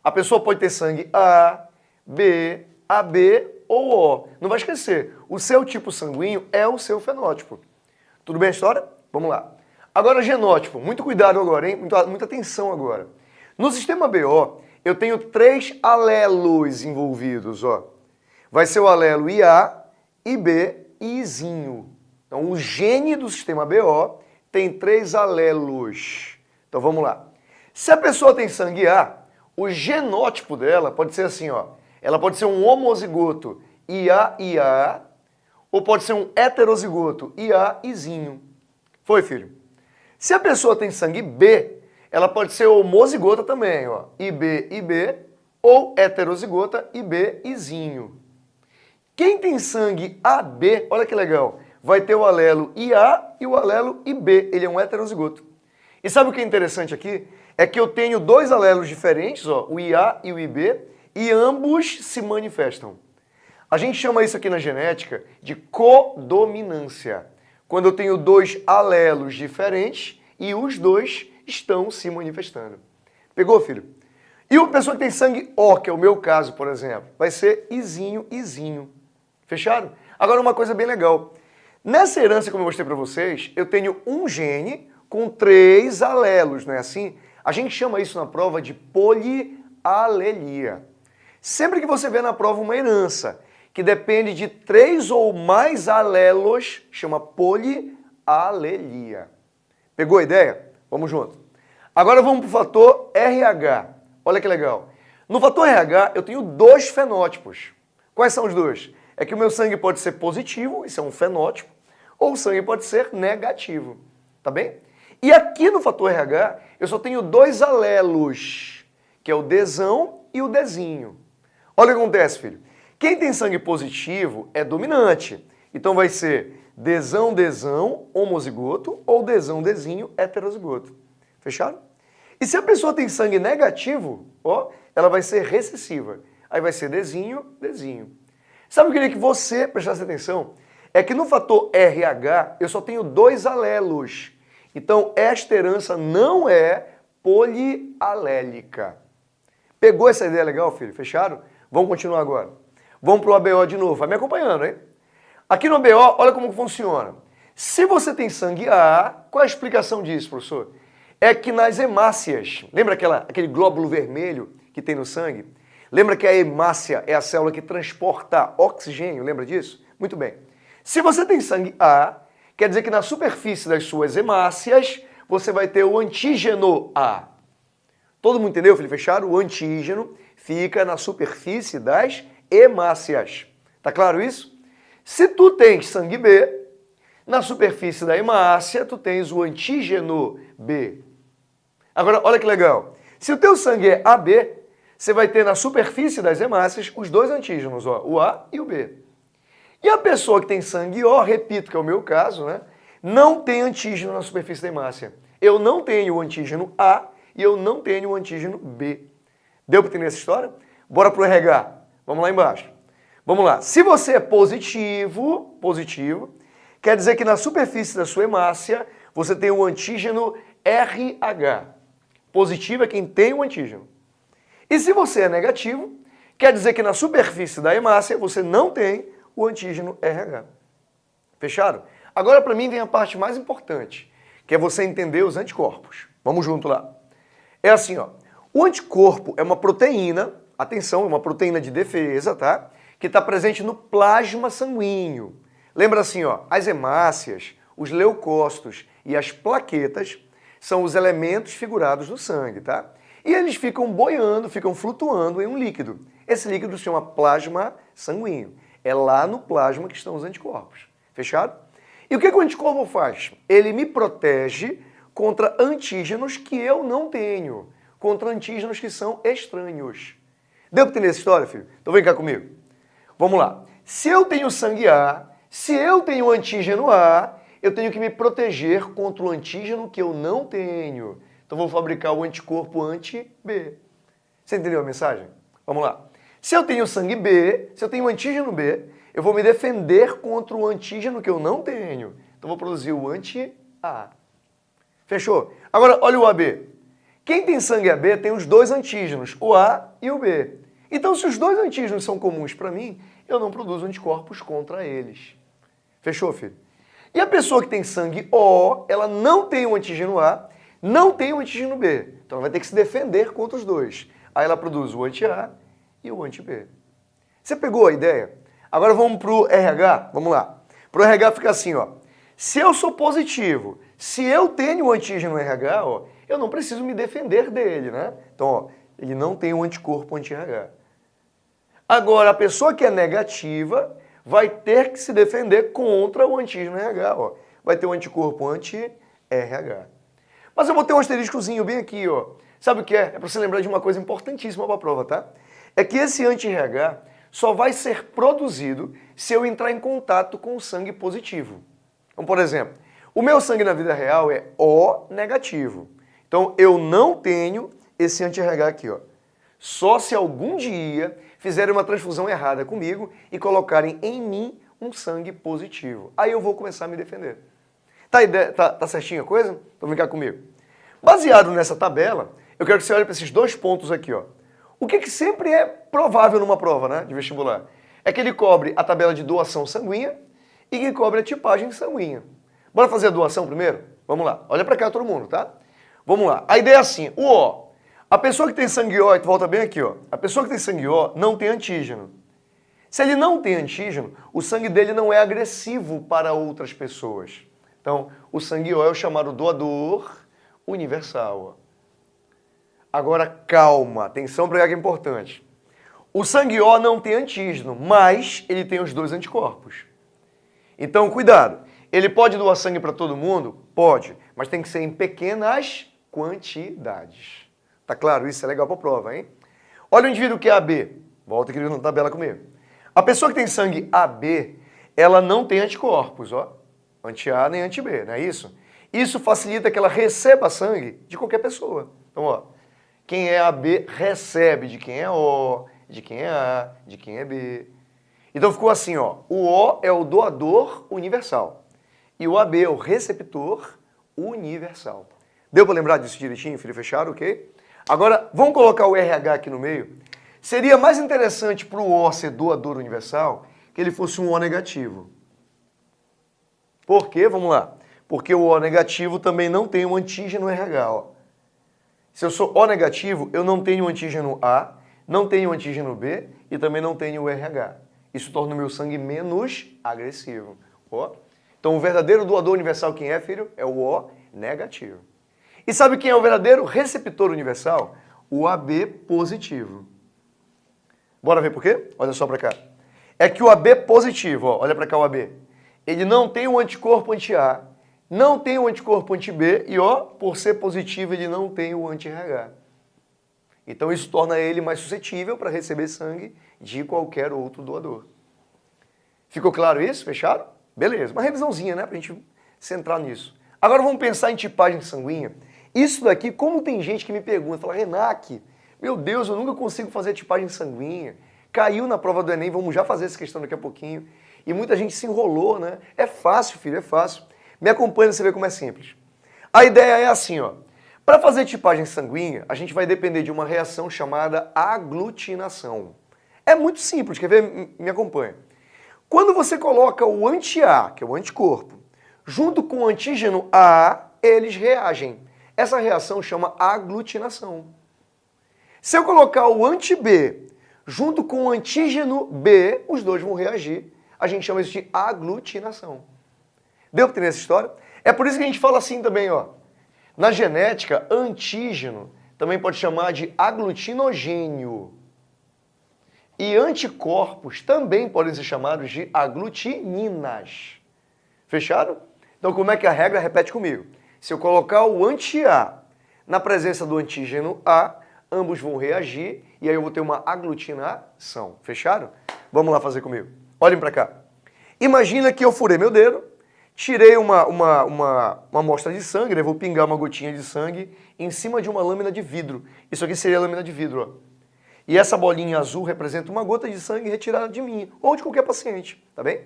A pessoa pode ter sangue A, B, AB ou O. Não vai esquecer, o seu tipo sanguíneo é o seu fenótipo. Tudo bem a história? Vamos lá. Agora, genótipo. Muito cuidado agora, hein? Muita, muita atenção agora. No sistema BO, eu tenho três alelos envolvidos, ó. Vai ser o alelo IA, IB e Izinho. Então, o gene do sistema BO tem três alelos. Então, vamos lá. Se a pessoa tem sangue A, o genótipo dela pode ser assim, ó. Ela pode ser um homozigoto IA-IA, ou pode ser um heterozigoto IA-Izinho. Foi, filho? Se a pessoa tem sangue B, ela pode ser homozigota também, ó, IB, IB, ou heterozigota, IB, Izinho. Quem tem sangue AB, olha que legal, vai ter o alelo IA e o alelo IB, ele é um heterozigoto. E sabe o que é interessante aqui? É que eu tenho dois alelos diferentes, ó, o IA e o IB, e ambos se manifestam. A gente chama isso aqui na genética de codominância quando eu tenho dois alelos diferentes e os dois estão se manifestando. Pegou, filho? E uma pessoa que tem sangue O, que é o meu caso, por exemplo, vai ser Izinho, Izinho. Fechado? Agora uma coisa bem legal. Nessa herança, como eu mostrei para vocês, eu tenho um gene com três alelos, não é assim? A gente chama isso na prova de polialelia. Sempre que você vê na prova uma herança que depende de três ou mais alelos, chama polialelia. Pegou a ideia? Vamos junto. Agora vamos para o fator RH. Olha que legal. No fator RH eu tenho dois fenótipos. Quais são os dois? É que o meu sangue pode ser positivo, isso é um fenótipo, ou o sangue pode ser negativo. Tá bem? E aqui no fator RH eu só tenho dois alelos, que é o Dzão e o Dzinho. Olha o que acontece, filho. Quem tem sangue positivo é dominante. Então vai ser desão, desão, homozigoto ou desão, desinho, heterozigoto. Fechado? E se a pessoa tem sangue negativo, ó, ela vai ser recessiva. Aí vai ser desinho, desinho. Sabe o que eu queria que você prestasse atenção? É que no fator RH eu só tenho dois alelos. Então esta herança não é polialélica. Pegou essa ideia legal, filho? Fechado? Vamos continuar agora. Vamos para o ABO de novo. Vai me acompanhando, hein? Aqui no ABO, olha como funciona. Se você tem sangue A, qual a explicação disso, professor? É que nas hemácias, lembra aquela, aquele glóbulo vermelho que tem no sangue? Lembra que a hemácia é a célula que transporta oxigênio, lembra disso? Muito bem. Se você tem sangue A, quer dizer que na superfície das suas hemácias você vai ter o antígeno A. Todo mundo entendeu, filho fechado? O antígeno fica na superfície das hemácias. Tá claro isso? Se tu tens sangue B, na superfície da hemácia tu tens o antígeno B. Agora, olha que legal. Se o teu sangue é AB, você vai ter na superfície das hemácias os dois antígenos, ó, o A e o B. E a pessoa que tem sangue O, repito que é o meu caso, né, não tem antígeno na superfície da hemácia. Eu não tenho o antígeno A e eu não tenho o antígeno B. Deu para entender essa história? Bora pro RH. Vamos lá embaixo. Vamos lá. Se você é positivo, positivo, quer dizer que na superfície da sua hemácia você tem o antígeno RH. Positivo é quem tem o antígeno. E se você é negativo, quer dizer que na superfície da hemácia você não tem o antígeno RH. Fechado? Agora para mim vem a parte mais importante, que é você entender os anticorpos. Vamos junto lá. É assim, ó. O anticorpo é uma proteína, atenção, é uma proteína de defesa, tá? Que está presente no plasma sanguíneo. Lembra assim, ó, as hemácias, os leucócitos e as plaquetas são os elementos figurados no sangue, tá? E eles ficam boiando, ficam flutuando em um líquido. Esse líquido se chama plasma sanguíneo. É lá no plasma que estão os anticorpos. Fechado? E o que, que o anticorpo faz? Ele me protege contra antígenos que eu não tenho, contra antígenos que são estranhos. Deu para entender essa história, filho? Então vem cá comigo. Vamos lá. Se eu tenho sangue A, se eu tenho antígeno A, eu tenho que me proteger contra o antígeno que eu não tenho. Então vou fabricar o anticorpo anti-B. Você entendeu a mensagem? Vamos lá. Se eu tenho sangue B, se eu tenho antígeno B, eu vou me defender contra o antígeno que eu não tenho. Então vou produzir o anti-A. Fechou? Agora, olha o AB. Quem tem sangue AB tem os dois antígenos, o A e o B. Então, se os dois antígenos são comuns para mim, eu não produzo anticorpos contra eles. Fechou, filho? E a pessoa que tem sangue O, ela não tem o antígeno A, não tem o antígeno B. Então, ela vai ter que se defender contra os dois. Aí ela produz o anti-A e o anti-B. Você pegou a ideia? Agora vamos para o RH? Vamos lá. Para o RH fica assim, ó. Se eu sou positivo, se eu tenho o antígeno RH, ó, eu não preciso me defender dele, né? Então, ó, ele não tem o anticorpo anti-RH. Agora, a pessoa que é negativa vai ter que se defender contra o antígeno RH, ó. Vai ter um anticorpo anti-RH. Mas eu vou ter um asteriscozinho bem aqui, ó. Sabe o que é? É para você lembrar de uma coisa importantíssima para a prova, tá? É que esse anti-RH só vai ser produzido se eu entrar em contato com o sangue positivo. Então, por exemplo, o meu sangue na vida real é O negativo. Então, eu não tenho esse anti-RH aqui, ó. Só se algum dia fizerem uma transfusão errada comigo e colocarem em mim um sangue positivo. Aí eu vou começar a me defender. Tá, ideia, tá, tá certinho a coisa? Então vem cá comigo. Baseado nessa tabela, eu quero que você olhe para esses dois pontos aqui, ó. O que, que sempre é provável numa prova né, de vestibular? É que ele cobre a tabela de doação sanguínea e que cobre a tipagem sanguínea. Bora fazer a doação primeiro? Vamos lá. Olha para cá todo mundo, tá? Vamos lá. A ideia é assim, o O. A pessoa que tem sangue O, volta bem aqui, ó. A pessoa que tem sangue O não tem antígeno. Se ele não tem antígeno, o sangue dele não é agressivo para outras pessoas. Então, o sangue O é o chamado doador universal. Agora, calma, atenção para que é importante. O sangue O não tem antígeno, mas ele tem os dois anticorpos. Então, cuidado. Ele pode doar sangue para todo mundo? Pode, mas tem que ser em pequenas quantidades. Tá claro? Isso é legal para prova, hein? Olha o indivíduo que é AB. Volta aqui na tabela comigo. A pessoa que tem sangue AB, ela não tem anticorpos, ó. Anti-A nem anti-B, não é isso? Isso facilita que ela receba sangue de qualquer pessoa. Então, ó, quem é AB recebe de quem é O, de quem é A, de quem é B. Então ficou assim, ó, o O é o doador universal e o AB é o receptor universal. Deu para lembrar disso direitinho, filho fechado, ok? Agora, vamos colocar o RH aqui no meio. Seria mais interessante para o O ser doador universal que ele fosse um O negativo. Por quê? Vamos lá. Porque o O negativo também não tem um antígeno RH. Ó. Se eu sou O negativo, eu não tenho antígeno A, não tenho antígeno B e também não tenho RH. Isso torna o meu sangue menos agressivo. Ó. Então o verdadeiro doador universal quem é, filho? É o O negativo. E sabe quem é o verdadeiro receptor universal? o AB positivo. Bora ver por quê? Olha só para cá. É que o AB positivo, ó, olha para cá o AB, ele não tem o anticorpo anti-A, não tem o anticorpo anti-B e, ó, por ser positivo, ele não tem o anti-RH. Então isso torna ele mais suscetível para receber sangue de qualquer outro doador. Ficou claro isso? Fechado? Beleza. Uma revisãozinha, né, para a gente centrar nisso. Agora vamos pensar em tipagem sanguínea. Isso daqui, como tem gente que me pergunta, fala, Renac, meu Deus, eu nunca consigo fazer tipagem sanguínea. Caiu na prova do Enem, vamos já fazer essa questão daqui a pouquinho. E muita gente se enrolou, né? É fácil, filho, é fácil. Me acompanha, você vê como é simples. A ideia é assim, ó. Para fazer tipagem sanguínea, a gente vai depender de uma reação chamada aglutinação. É muito simples, quer ver? Me acompanha. Quando você coloca o anti-A, que é o anticorpo, junto com o antígeno A, eles reagem. Essa reação chama aglutinação. Se eu colocar o anti-B junto com o antígeno B, os dois vão reagir. A gente chama isso de aglutinação. Deu para entender essa história? É por isso que a gente fala assim também, ó. Na genética, antígeno também pode chamar de aglutinogênio. E anticorpos também podem ser chamados de aglutininas. Fechado? Então como é que a regra? Repete comigo. Se eu colocar o anti-A na presença do antígeno A, ambos vão reagir e aí eu vou ter uma aglutinação. Fechado? Vamos lá fazer comigo. Olhem para cá. Imagina que eu furei meu dedo, tirei uma, uma, uma, uma amostra de sangue, né? vou pingar uma gotinha de sangue em cima de uma lâmina de vidro. Isso aqui seria a lâmina de vidro. Ó. E essa bolinha azul representa uma gota de sangue retirada de mim ou de qualquer paciente, tá bem? O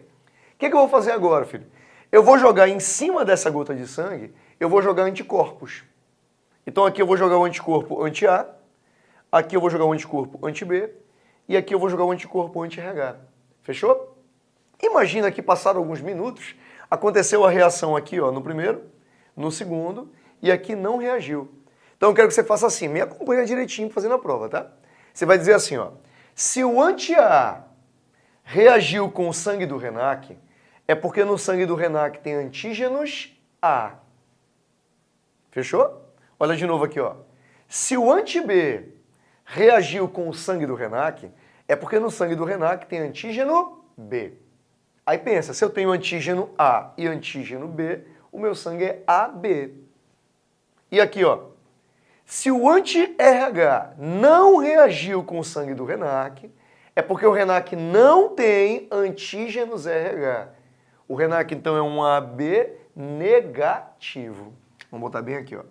que, que eu vou fazer agora, filho? Eu vou jogar em cima dessa gota de sangue, eu vou jogar anticorpos. Então aqui eu vou jogar o anticorpo anti-A, aqui eu vou jogar o anticorpo anti-B e aqui eu vou jogar o anticorpo anti-RH. Fechou? Imagina que passaram alguns minutos, aconteceu a reação aqui ó, no primeiro, no segundo e aqui não reagiu. Então eu quero que você faça assim, me acompanha direitinho fazendo a prova, tá? Você vai dizer assim, ó, se o anti-A reagiu com o sangue do RENAC, é porque no sangue do RENAC tem antígenos A. Fechou? Olha de novo aqui, ó. Se o anti-B reagiu com o sangue do RENAC, é porque no sangue do RENAC tem antígeno B. Aí pensa, se eu tenho antígeno A e antígeno B, o meu sangue é AB. E aqui, ó, se o anti-RH não reagiu com o sangue do RENAC, é porque o RENAC não tem antígenos RH. O RENAC, então, é um AB negativo. Vamos botar bem aqui, ó.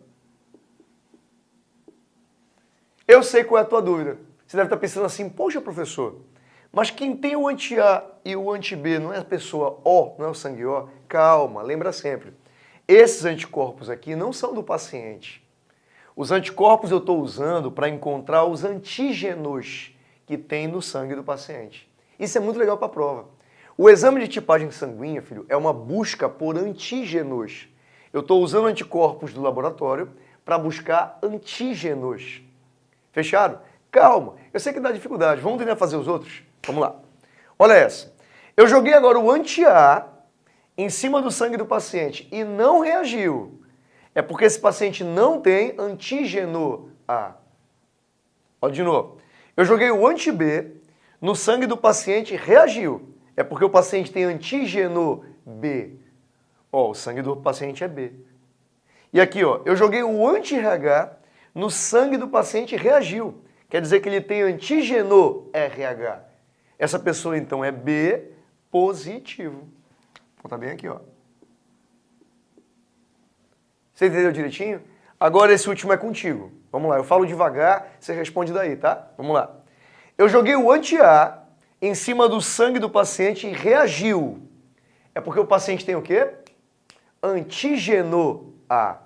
Eu sei qual é a tua dúvida. Você deve estar pensando assim, poxa, professor, mas quem tem o anti-A e o anti-B não é a pessoa O, não é o sangue O? Calma, lembra sempre. Esses anticorpos aqui não são do paciente. Os anticorpos eu estou usando para encontrar os antígenos que tem no sangue do paciente. Isso é muito legal para a prova. O exame de tipagem sanguínea, filho, é uma busca por antígenos. Eu estou usando anticorpos do laboratório para buscar antígenos. Fechado? Calma, eu sei que dá dificuldade. Vamos tentar fazer os outros? Vamos lá. Olha essa. Eu joguei agora o anti-A em cima do sangue do paciente e não reagiu. É porque esse paciente não tem antígeno A. Olha de novo. Eu joguei o anti-B no sangue do paciente e reagiu. É porque o paciente tem antígeno B. Ó, o sangue do paciente é B. E aqui, ó, eu joguei o anti-RH no sangue do paciente e reagiu. Quer dizer que ele tem antígeno RH. Essa pessoa, então, é B positivo. Vou bem aqui, ó. Você entendeu direitinho? Agora esse último é contigo. Vamos lá, eu falo devagar, você responde daí, tá? Vamos lá. Eu joguei o anti-A em cima do sangue do paciente e reagiu. É porque o paciente tem o quê? Antígeno A.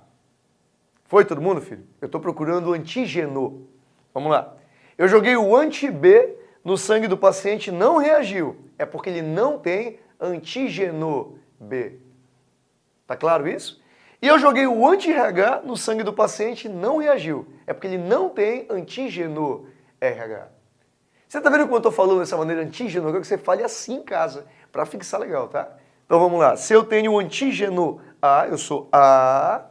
Foi todo mundo, filho? Eu estou procurando antígeno. Vamos lá. Eu joguei o anti-B no sangue do paciente não reagiu. É porque ele não tem antígeno B. Tá claro isso? E eu joguei o anti-RH no sangue do paciente não reagiu. É porque ele não tem antígeno RH. Você está vendo como eu estou falando dessa maneira antígeno? Eu quero que você fale assim em casa, para fixar legal, tá? Então vamos lá. Se eu tenho um antígeno A, eu sou A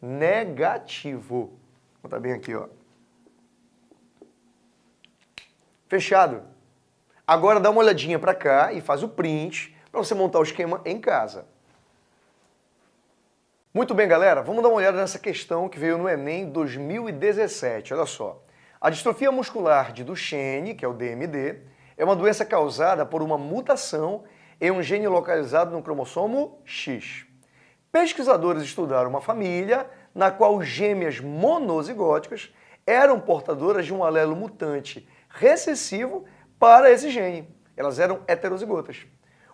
negativo. Vou botar bem aqui, ó. Fechado? Agora dá uma olhadinha para cá e faz o print para você montar o esquema em casa. Muito bem, galera, vamos dar uma olhada nessa questão que veio no Enem 2017. Olha só. A distrofia muscular de Duchenne, que é o DMD, é uma doença causada por uma mutação em um gene localizado no cromossomo X. Pesquisadores estudaram uma família na qual gêmeas monozigóticas eram portadoras de um alelo mutante recessivo para esse gene. Elas eram heterozigotas.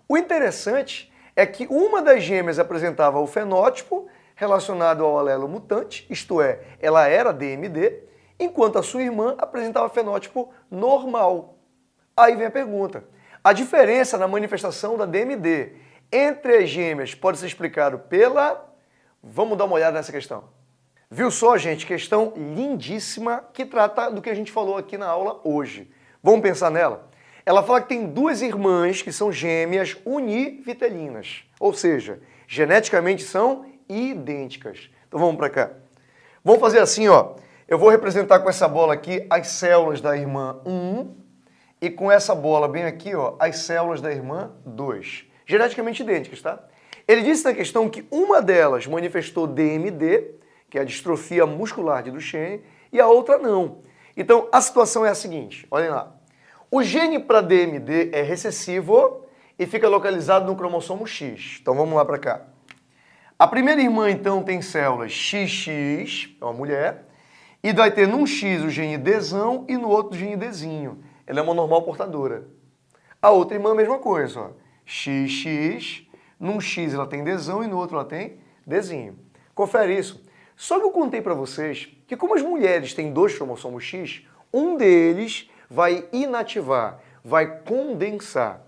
O interessante é que uma das gêmeas apresentava o fenótipo relacionado ao alelo mutante, isto é, ela era DMD, enquanto a sua irmã apresentava fenótipo normal. Aí vem a pergunta, a diferença na manifestação da DMD entre as gêmeas pode ser explicado pela... Vamos dar uma olhada nessa questão. Viu só, gente? Questão lindíssima que trata do que a gente falou aqui na aula hoje. Vamos pensar nela? Ela fala que tem duas irmãs que são gêmeas univitelinas, ou seja, geneticamente são idênticas. Então vamos para cá. Vamos fazer assim, ó. Eu vou representar com essa bola aqui as células da irmã 1 e com essa bola bem aqui, ó, as células da irmã 2. Geneticamente idênticas, tá? Ele disse na questão que uma delas manifestou DMD, que é a distrofia muscular de Duchenne, e a outra não. Então, a situação é a seguinte, olhem lá. O gene para DMD é recessivo e fica localizado no cromossomo X. Então, vamos lá para cá. A primeira irmã, então, tem células XX, é uma mulher, e vai ter num X o gene Dzão e no outro o gene Dzinho ela é uma normal portadora. A outra irmã, a mesma coisa, ó. XX, num X ela tem Dzão e no outro ela tem Dzinho. Confere isso. Só que eu contei para vocês que como as mulheres têm dois cromossomos X, um deles vai inativar, vai condensar.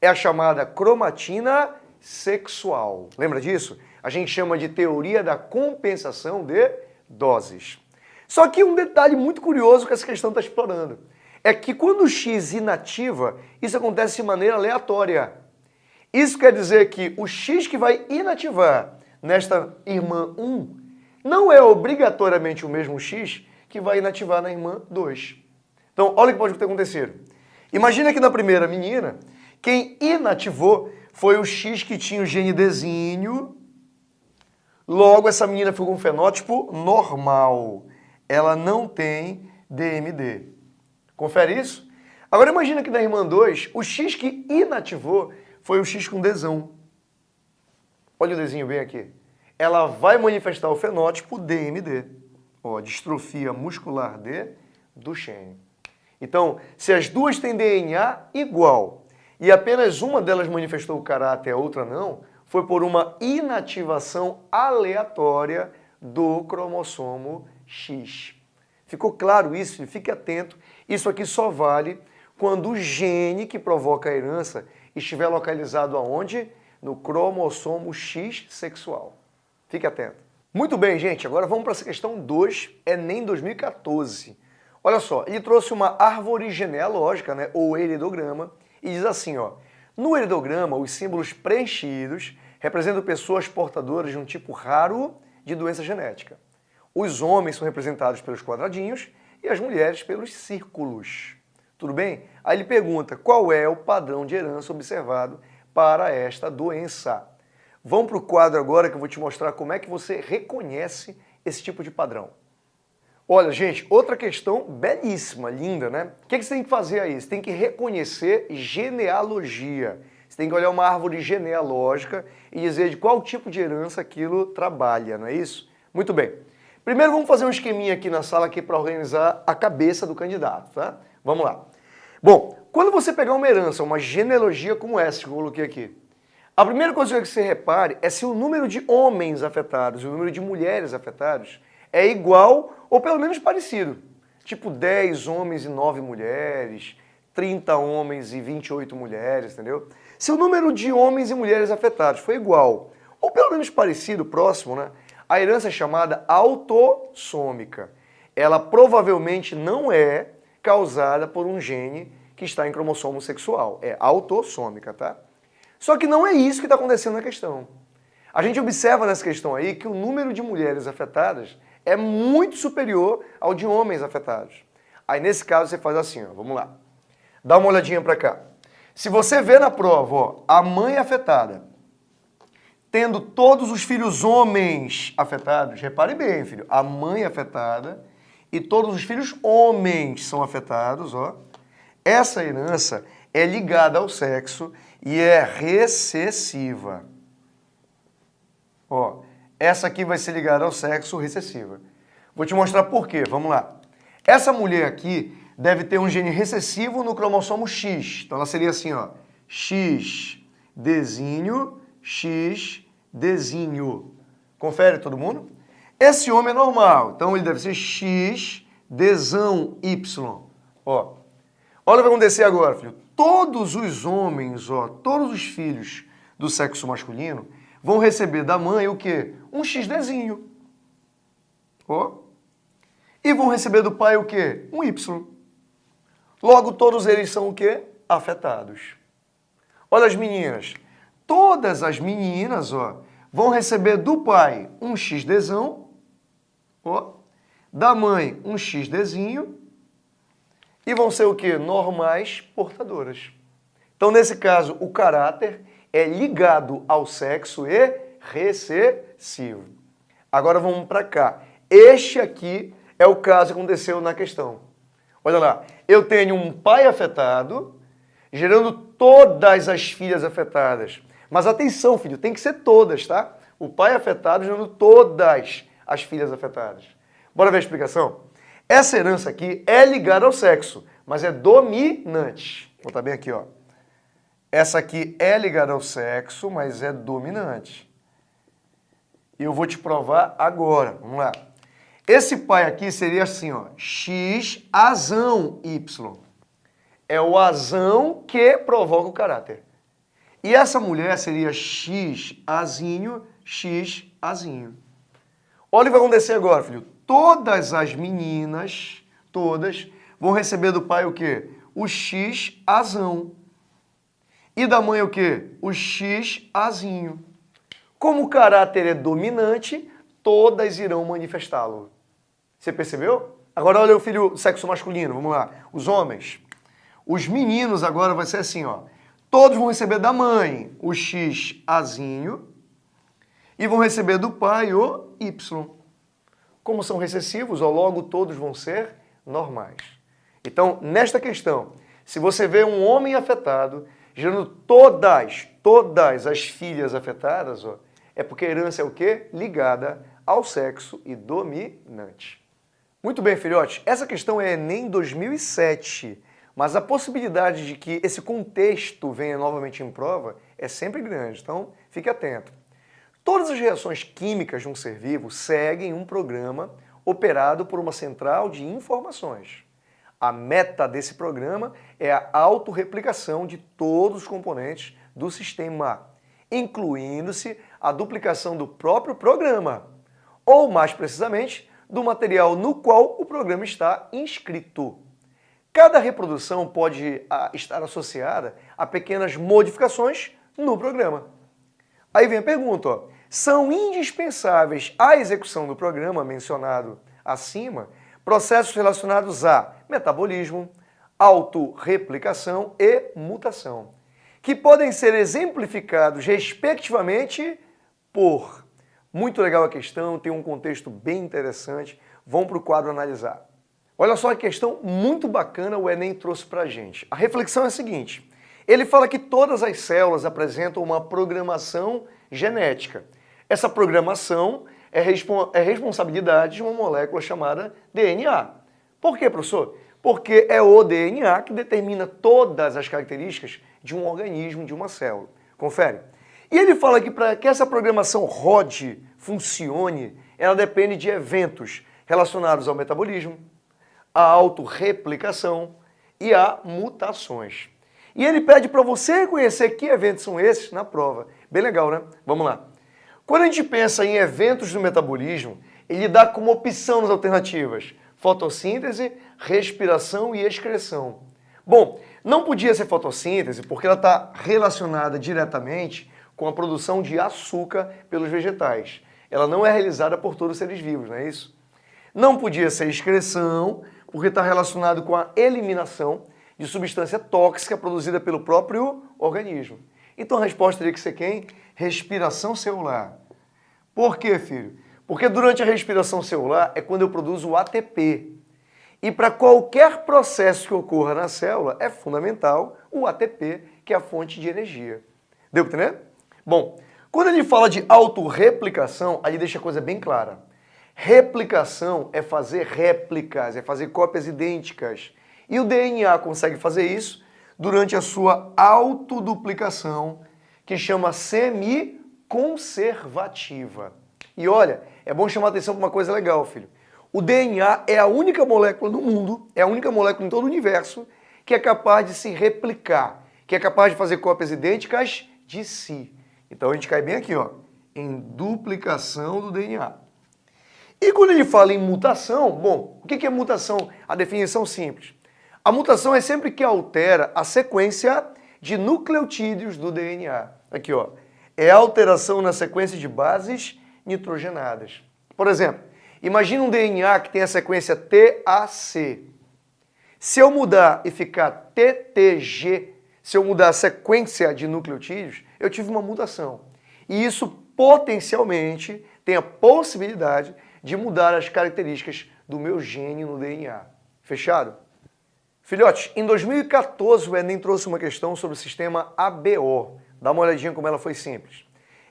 É a chamada cromatina sexual. Lembra disso? A gente chama de teoria da compensação de doses. Só que um detalhe muito curioso que essa questão está explorando é que quando o X inativa, isso acontece de maneira aleatória. Isso quer dizer que o X que vai inativar nesta irmã 1 não é obrigatoriamente o mesmo X que vai inativar na irmã 2. Então, olha o que pode ter acontecido. Imagina que na primeira menina, quem inativou foi o X que tinha o gene Dzinho, logo essa menina ficou com um fenótipo normal. Ela não tem DMD. Confere isso? Agora imagina que na irmã 2, o X que inativou foi o X com desão. Olha o desenho bem aqui. Ela vai manifestar o fenótipo DMD, ó, distrofia muscular de Duchenne. Então, se as duas têm DNA igual e apenas uma delas manifestou o caráter a outra não, foi por uma inativação aleatória do cromossomo X. Ficou claro isso? Fique atento isso aqui só vale quando o gene que provoca a herança estiver localizado aonde? No cromossomo X sexual. Fique atento. Muito bem, gente, agora vamos para essa questão 2, Enem 2014. Olha só, ele trouxe uma árvore genealógica, né, ou heredograma, e diz assim, ó, no heredograma, os símbolos preenchidos representam pessoas portadoras de um tipo raro de doença genética. Os homens são representados pelos quadradinhos e as mulheres pelos círculos. Tudo bem? Aí ele pergunta qual é o padrão de herança observado para esta doença. Vamos para o quadro agora que eu vou te mostrar como é que você reconhece esse tipo de padrão. Olha, gente, outra questão belíssima, linda, né? O que, você tem que fazer aí? Você tem que reconhecer genealogia. Você tem que olhar uma árvore genealógica e dizer de qual tipo de herança aquilo trabalha, não é isso? Muito bem. Primeiro vamos fazer um esqueminha aqui na sala aqui para organizar a cabeça do candidato, tá? Vamos lá. Bom, quando você pegar uma herança, uma genealogia como essa que eu coloquei aqui, a primeira coisa que você repare é se o número de homens afetados e o número de mulheres afetados é igual ou pelo menos parecido. Tipo 10 homens e 9 mulheres, 30 homens e 28 mulheres, entendeu? Se o número de homens e mulheres afetados for igual ou pelo menos parecido, próximo, né? A herança é chamada autossômica. Ela provavelmente não é causada por um gene que está em cromossomo sexual. É autossômica, tá? Só que não é isso que está acontecendo na questão. A gente observa nessa questão aí que o número de mulheres afetadas é muito superior ao de homens afetados. Aí nesse caso você faz assim, ó, vamos lá. Dá uma olhadinha para cá. Se você vê na prova, ó, a mãe afetada, tendo todos os filhos homens afetados, repare bem, filho, a mãe afetada e todos os filhos homens são afetados, ó. Essa herança é ligada ao sexo e é recessiva. Ó, essa aqui vai ser ligada ao sexo recessiva. Vou te mostrar por quê, vamos lá. Essa mulher aqui deve ter um gene recessivo no cromossomo X. Então ela seria assim, ó, X, Dzinho, X, Dzinho. Confere todo mundo? Esse homem é normal, então ele deve ser X, Dzão, Y. Ó, olha o que vai acontecer agora, filho. Todos os homens, ó, todos os filhos do sexo masculino vão receber da mãe o quê? Um XDzinho. Ó. E vão receber do pai o quê? Um Y. Logo, todos eles são o quê? Afetados. Olha as meninas. Todas as meninas, ó, vão receber do pai um XDzão, ó, da mãe um XDzinho, e vão ser o quê? Normais portadoras. Então, nesse caso, o caráter é ligado ao sexo e recessivo. Agora vamos para cá. Este aqui é o caso que aconteceu na questão. Olha lá, eu tenho um pai afetado, gerando todas as filhas afetadas. Mas atenção, filho, tem que ser todas, tá? O pai afetado gerando todas as filhas afetadas. Bora ver a explicação? Essa herança aqui é ligada ao sexo, mas é dominante. Vou botar bem aqui, ó. Essa aqui é ligada ao sexo, mas é dominante. E eu vou te provar agora. Vamos lá. Esse pai aqui seria assim, ó, x azão y. É o azão que provoca o caráter. E essa mulher seria x azinho, x azinho. Olha o que vai acontecer agora, filho. Todas as meninas, todas, vão receber do pai o quê? O x azão. E da mãe o quê? O x azinho. Como o caráter é dominante, todas irão manifestá-lo. Você percebeu? Agora olha o filho sexo masculino, vamos lá. Os homens. Os meninos agora vai ser assim, ó. Todos vão receber da mãe o X azinho e vão receber do pai o Y. Como são recessivos, ó, logo todos vão ser normais. Então, nesta questão, se você vê um homem afetado, gerando todas, todas as filhas afetadas, ó, é porque a herança é o quê? Ligada ao sexo e dominante. Muito bem, filhotes. Essa questão é Enem 2007, mas a possibilidade de que esse contexto venha novamente em prova é sempre grande, então fique atento. Todas as reações químicas de um ser vivo seguem um programa operado por uma central de informações. A meta desse programa é a autorreplicação de todos os componentes do sistema, incluindo-se a duplicação do próprio programa, ou mais precisamente, do material no qual o programa está inscrito. Cada reprodução pode ah, estar associada a pequenas modificações no programa. Aí vem a pergunta, ó, são indispensáveis à execução do programa mencionado acima processos relacionados a metabolismo, autorreplicação e mutação, que podem ser exemplificados respectivamente por muito legal a questão, tem um contexto bem interessante. Vamos para o quadro analisar. Olha só a questão muito bacana o Enem trouxe para a gente. A reflexão é a seguinte, ele fala que todas as células apresentam uma programação genética. Essa programação é, é responsabilidade de uma molécula chamada DNA. Por quê, professor? Porque é o DNA que determina todas as características de um organismo, de uma célula. Confere. E ele fala que para que essa programação rode, funcione, ela depende de eventos relacionados ao metabolismo, à autorreplicação e a mutações. E ele pede para você reconhecer que eventos são esses na prova. Bem legal, né? Vamos lá. Quando a gente pensa em eventos do metabolismo, ele dá como opção nas alternativas fotossíntese, respiração e excreção. Bom, não podia ser fotossíntese porque ela está relacionada diretamente com a produção de açúcar pelos vegetais. Ela não é realizada por todos os seres vivos, não é isso? Não podia ser excreção, porque está relacionado com a eliminação, de substância tóxica produzida pelo próprio organismo. Então a resposta teria que ser quem? Respiração celular. Por quê, filho? Porque durante a respiração celular é quando eu produzo o ATP. E para qualquer processo que ocorra na célula, é fundamental o ATP, que é a fonte de energia. Deu para entender? Bom, quando ele fala de autorreplicação, aí deixa a coisa bem clara. Replicação é fazer réplicas, é fazer cópias idênticas. E o DNA consegue fazer isso durante a sua autoduplicação, que chama semi-conservativa. E olha, é bom chamar atenção para uma coisa legal, filho. O DNA é a única molécula no mundo, é a única molécula em todo o universo que é capaz de se replicar, que é capaz de fazer cópias idênticas de si. Então a gente cai bem aqui, ó, em duplicação do DNA. E quando ele fala em mutação, bom, o que é mutação? A definição simples. A mutação é sempre que altera a sequência de nucleotídeos do DNA. Aqui, ó. É alteração na sequência de bases nitrogenadas. Por exemplo, imagine um DNA que tem a sequência TAC. Se eu mudar e ficar TTG, se eu mudar a sequência de nucleotídeos, eu tive uma mutação. E isso potencialmente tem a possibilidade de mudar as características do meu gene no DNA. Fechado? Filhotes, em 2014 o Enem trouxe uma questão sobre o sistema ABO. Dá uma olhadinha como ela foi simples.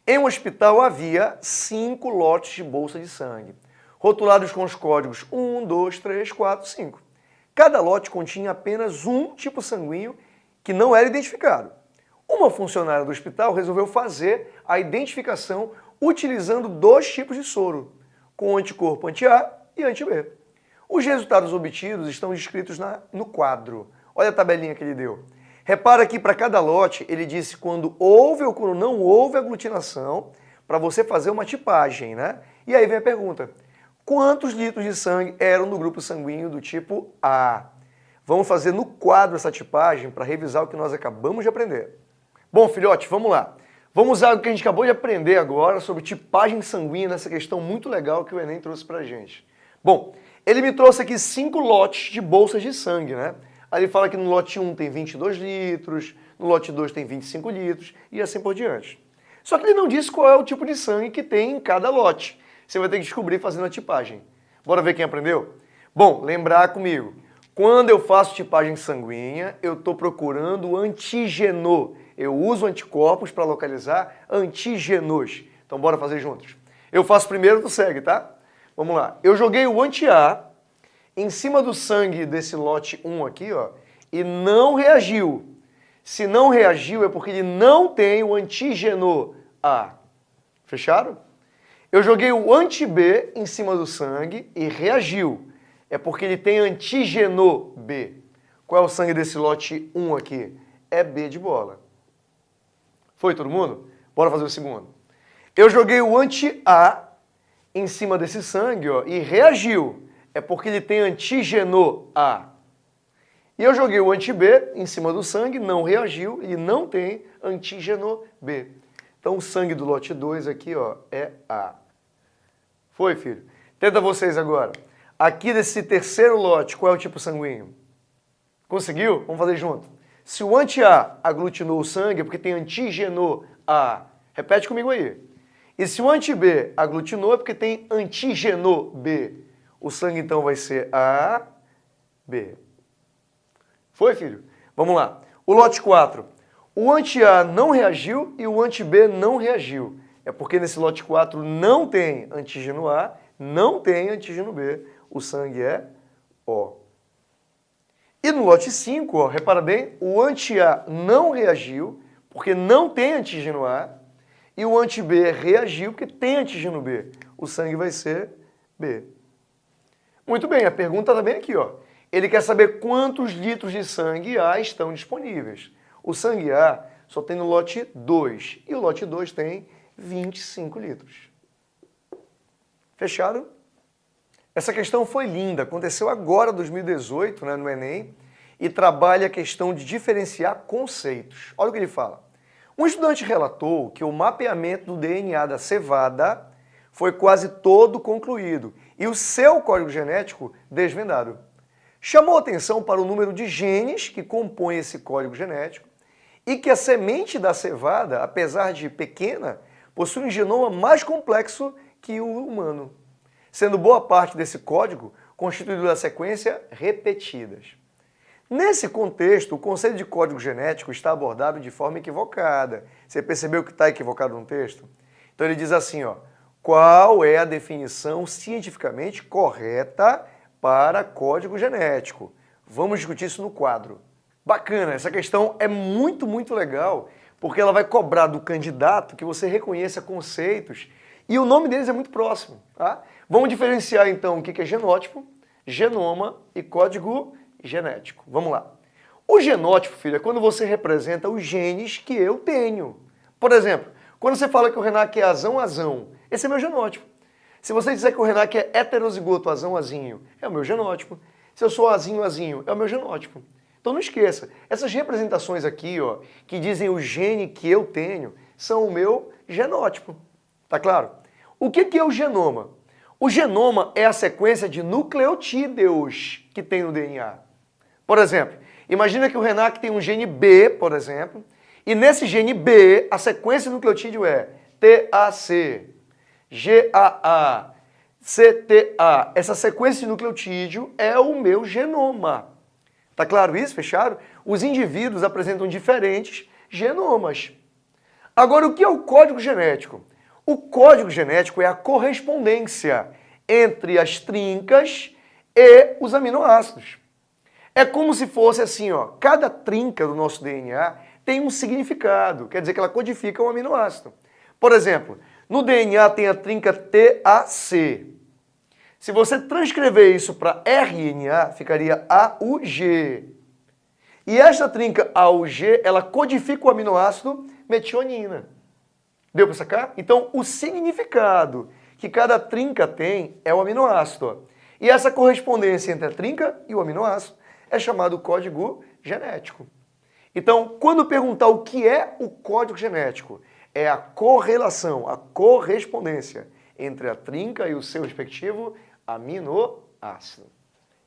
Em um hospital havia cinco lotes de bolsa de sangue, rotulados com os códigos 1, 2, 3, 4, 5. Cada lote continha apenas um tipo sanguíneo que não era identificado. Uma funcionária do hospital resolveu fazer a identificação utilizando dois tipos de soro, com anticorpo anti-A e anti-B. Os resultados obtidos estão descritos na, no quadro. Olha a tabelinha que ele deu. Repara que para cada lote ele disse quando houve ou quando não houve aglutinação, para você fazer uma tipagem, né? E aí vem a pergunta, quantos litros de sangue eram do grupo sanguíneo do tipo A? Vamos fazer no quadro essa tipagem para revisar o que nós acabamos de aprender. Bom, filhote, vamos lá. Vamos usar o que a gente acabou de aprender agora sobre tipagem sanguínea nessa questão muito legal que o Enem trouxe para a gente. Bom, ele me trouxe aqui cinco lotes de bolsas de sangue, né? Aí ele fala que no lote 1 tem 22 litros, no lote 2 tem 25 litros e assim por diante. Só que ele não disse qual é o tipo de sangue que tem em cada lote. Você vai ter que descobrir fazendo a tipagem. Bora ver quem aprendeu? Bom, lembrar comigo. Quando eu faço tipagem sanguínea, eu estou procurando antígeno. Eu uso anticorpos para localizar antígenos. Então bora fazer juntos. Eu faço primeiro, tu segue, tá? Vamos lá. Eu joguei o anti-A em cima do sangue desse lote 1 aqui, ó, e não reagiu. Se não reagiu é porque ele não tem o antígeno A. Fecharam? Eu joguei o anti-B em cima do sangue e reagiu. É porque ele tem antígeno B. Qual é o sangue desse lote 1 aqui? É B de bola. Foi todo mundo? Bora fazer o segundo. Eu joguei o anti-A em cima desse sangue ó, e reagiu. É porque ele tem antígeno A. E eu joguei o anti-B em cima do sangue, não reagiu, ele não tem antígeno B. Então o sangue do lote 2 aqui ó, é A. Foi, filho? Tenta vocês agora. Aqui desse terceiro lote, qual é o tipo sanguíneo? Conseguiu? Vamos fazer junto. Se o anti-A aglutinou o sangue, é porque tem antígeno A. Repete comigo aí. E se o anti-B aglutinou, é porque tem antígeno B. O sangue, então, vai ser A, B. Foi, filho? Vamos lá. O lote 4. O anti-A não reagiu e o anti-B não reagiu. É porque nesse lote 4 não tem antígeno A, não tem antígeno B. O sangue é O. E no lote 5, ó, repara bem, o anti-A não reagiu, porque não tem antígeno A, e o anti-B reagiu porque tem antígeno B. O sangue vai ser B. Muito bem, a pergunta está bem aqui. Ó. Ele quer saber quantos litros de sangue A estão disponíveis. O sangue A só tem no lote 2 e o lote 2 tem 25 litros. Fechado? Essa questão foi linda, aconteceu agora, 2018, né, no Enem, e trabalha a questão de diferenciar conceitos. Olha o que ele fala. Um estudante relatou que o mapeamento do DNA da cevada foi quase todo concluído e o seu código genético desvendado. chamou atenção para o número de genes que compõem esse código genético e que a semente da cevada, apesar de pequena, possui um genoma mais complexo que o humano, sendo boa parte desse código constituído da sequência repetidas. Nesse contexto, o conceito de código genético está abordado de forma equivocada. Você percebeu que está equivocado no texto? Então ele diz assim, ó, qual é a definição cientificamente correta para código genético? Vamos discutir isso no quadro. Bacana, essa questão é muito, muito legal, porque ela vai cobrar do candidato que você reconheça conceitos e o nome deles é muito próximo. Tá? Vamos diferenciar então o que é genótipo, genoma e código genético. Vamos lá. O genótipo, filho, é quando você representa os genes que eu tenho. Por exemplo, quando você fala que o Renac é azão, azão, esse é meu genótipo. Se você disser que o Renac é heterozigoto, azão, azinho, é o meu genótipo. Se eu sou azinho, azinho, é o meu genótipo. Então não esqueça, essas representações aqui, ó, que dizem o gene que eu tenho, são o meu genótipo. Tá claro? O que é o genoma? O genoma é a sequência de nucleotídeos que tem no DNA. Por exemplo, imagina que o Renac tem um gene B, por exemplo, e nesse gene B, a sequência nucleotídeo é TAC, GAA, CTA. Essa sequência de nucleotídeo é o meu genoma. Tá claro isso? Fechado? Os indivíduos apresentam diferentes genomas. Agora, o que é o código genético? O código genético é a correspondência entre as trincas e os aminoácidos. É como se fosse assim, ó, cada trinca do nosso DNA tem um significado, quer dizer que ela codifica um aminoácido. Por exemplo, no DNA tem a trinca TAC. Se você transcrever isso para RNA, ficaria AUG. E esta trinca AUG, ela codifica o aminoácido metionina. Deu para sacar? Então, o significado que cada trinca tem é o aminoácido. E essa correspondência entre a trinca e o aminoácido é chamado código genético. Então, quando perguntar o que é o código genético, é a correlação, a correspondência entre a trinca e o seu respectivo aminoácido.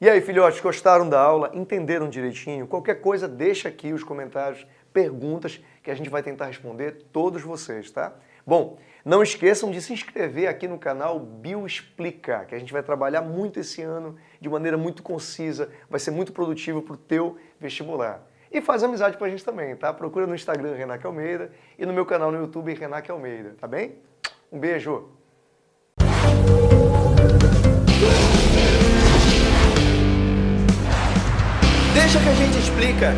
E aí, filhotes, gostaram da aula? Entenderam direitinho? Qualquer coisa, deixa aqui os comentários, perguntas, que a gente vai tentar responder todos vocês, tá? Bom, não esqueçam de se inscrever aqui no canal Bioexplica, que a gente vai trabalhar muito esse ano, de maneira muito concisa, vai ser muito produtivo para o teu vestibular. E faz amizade com a gente também, tá? Procura no Instagram Renac Almeida e no meu canal no YouTube Renac Almeida, tá bem? Um beijo! Deixa que a gente explica.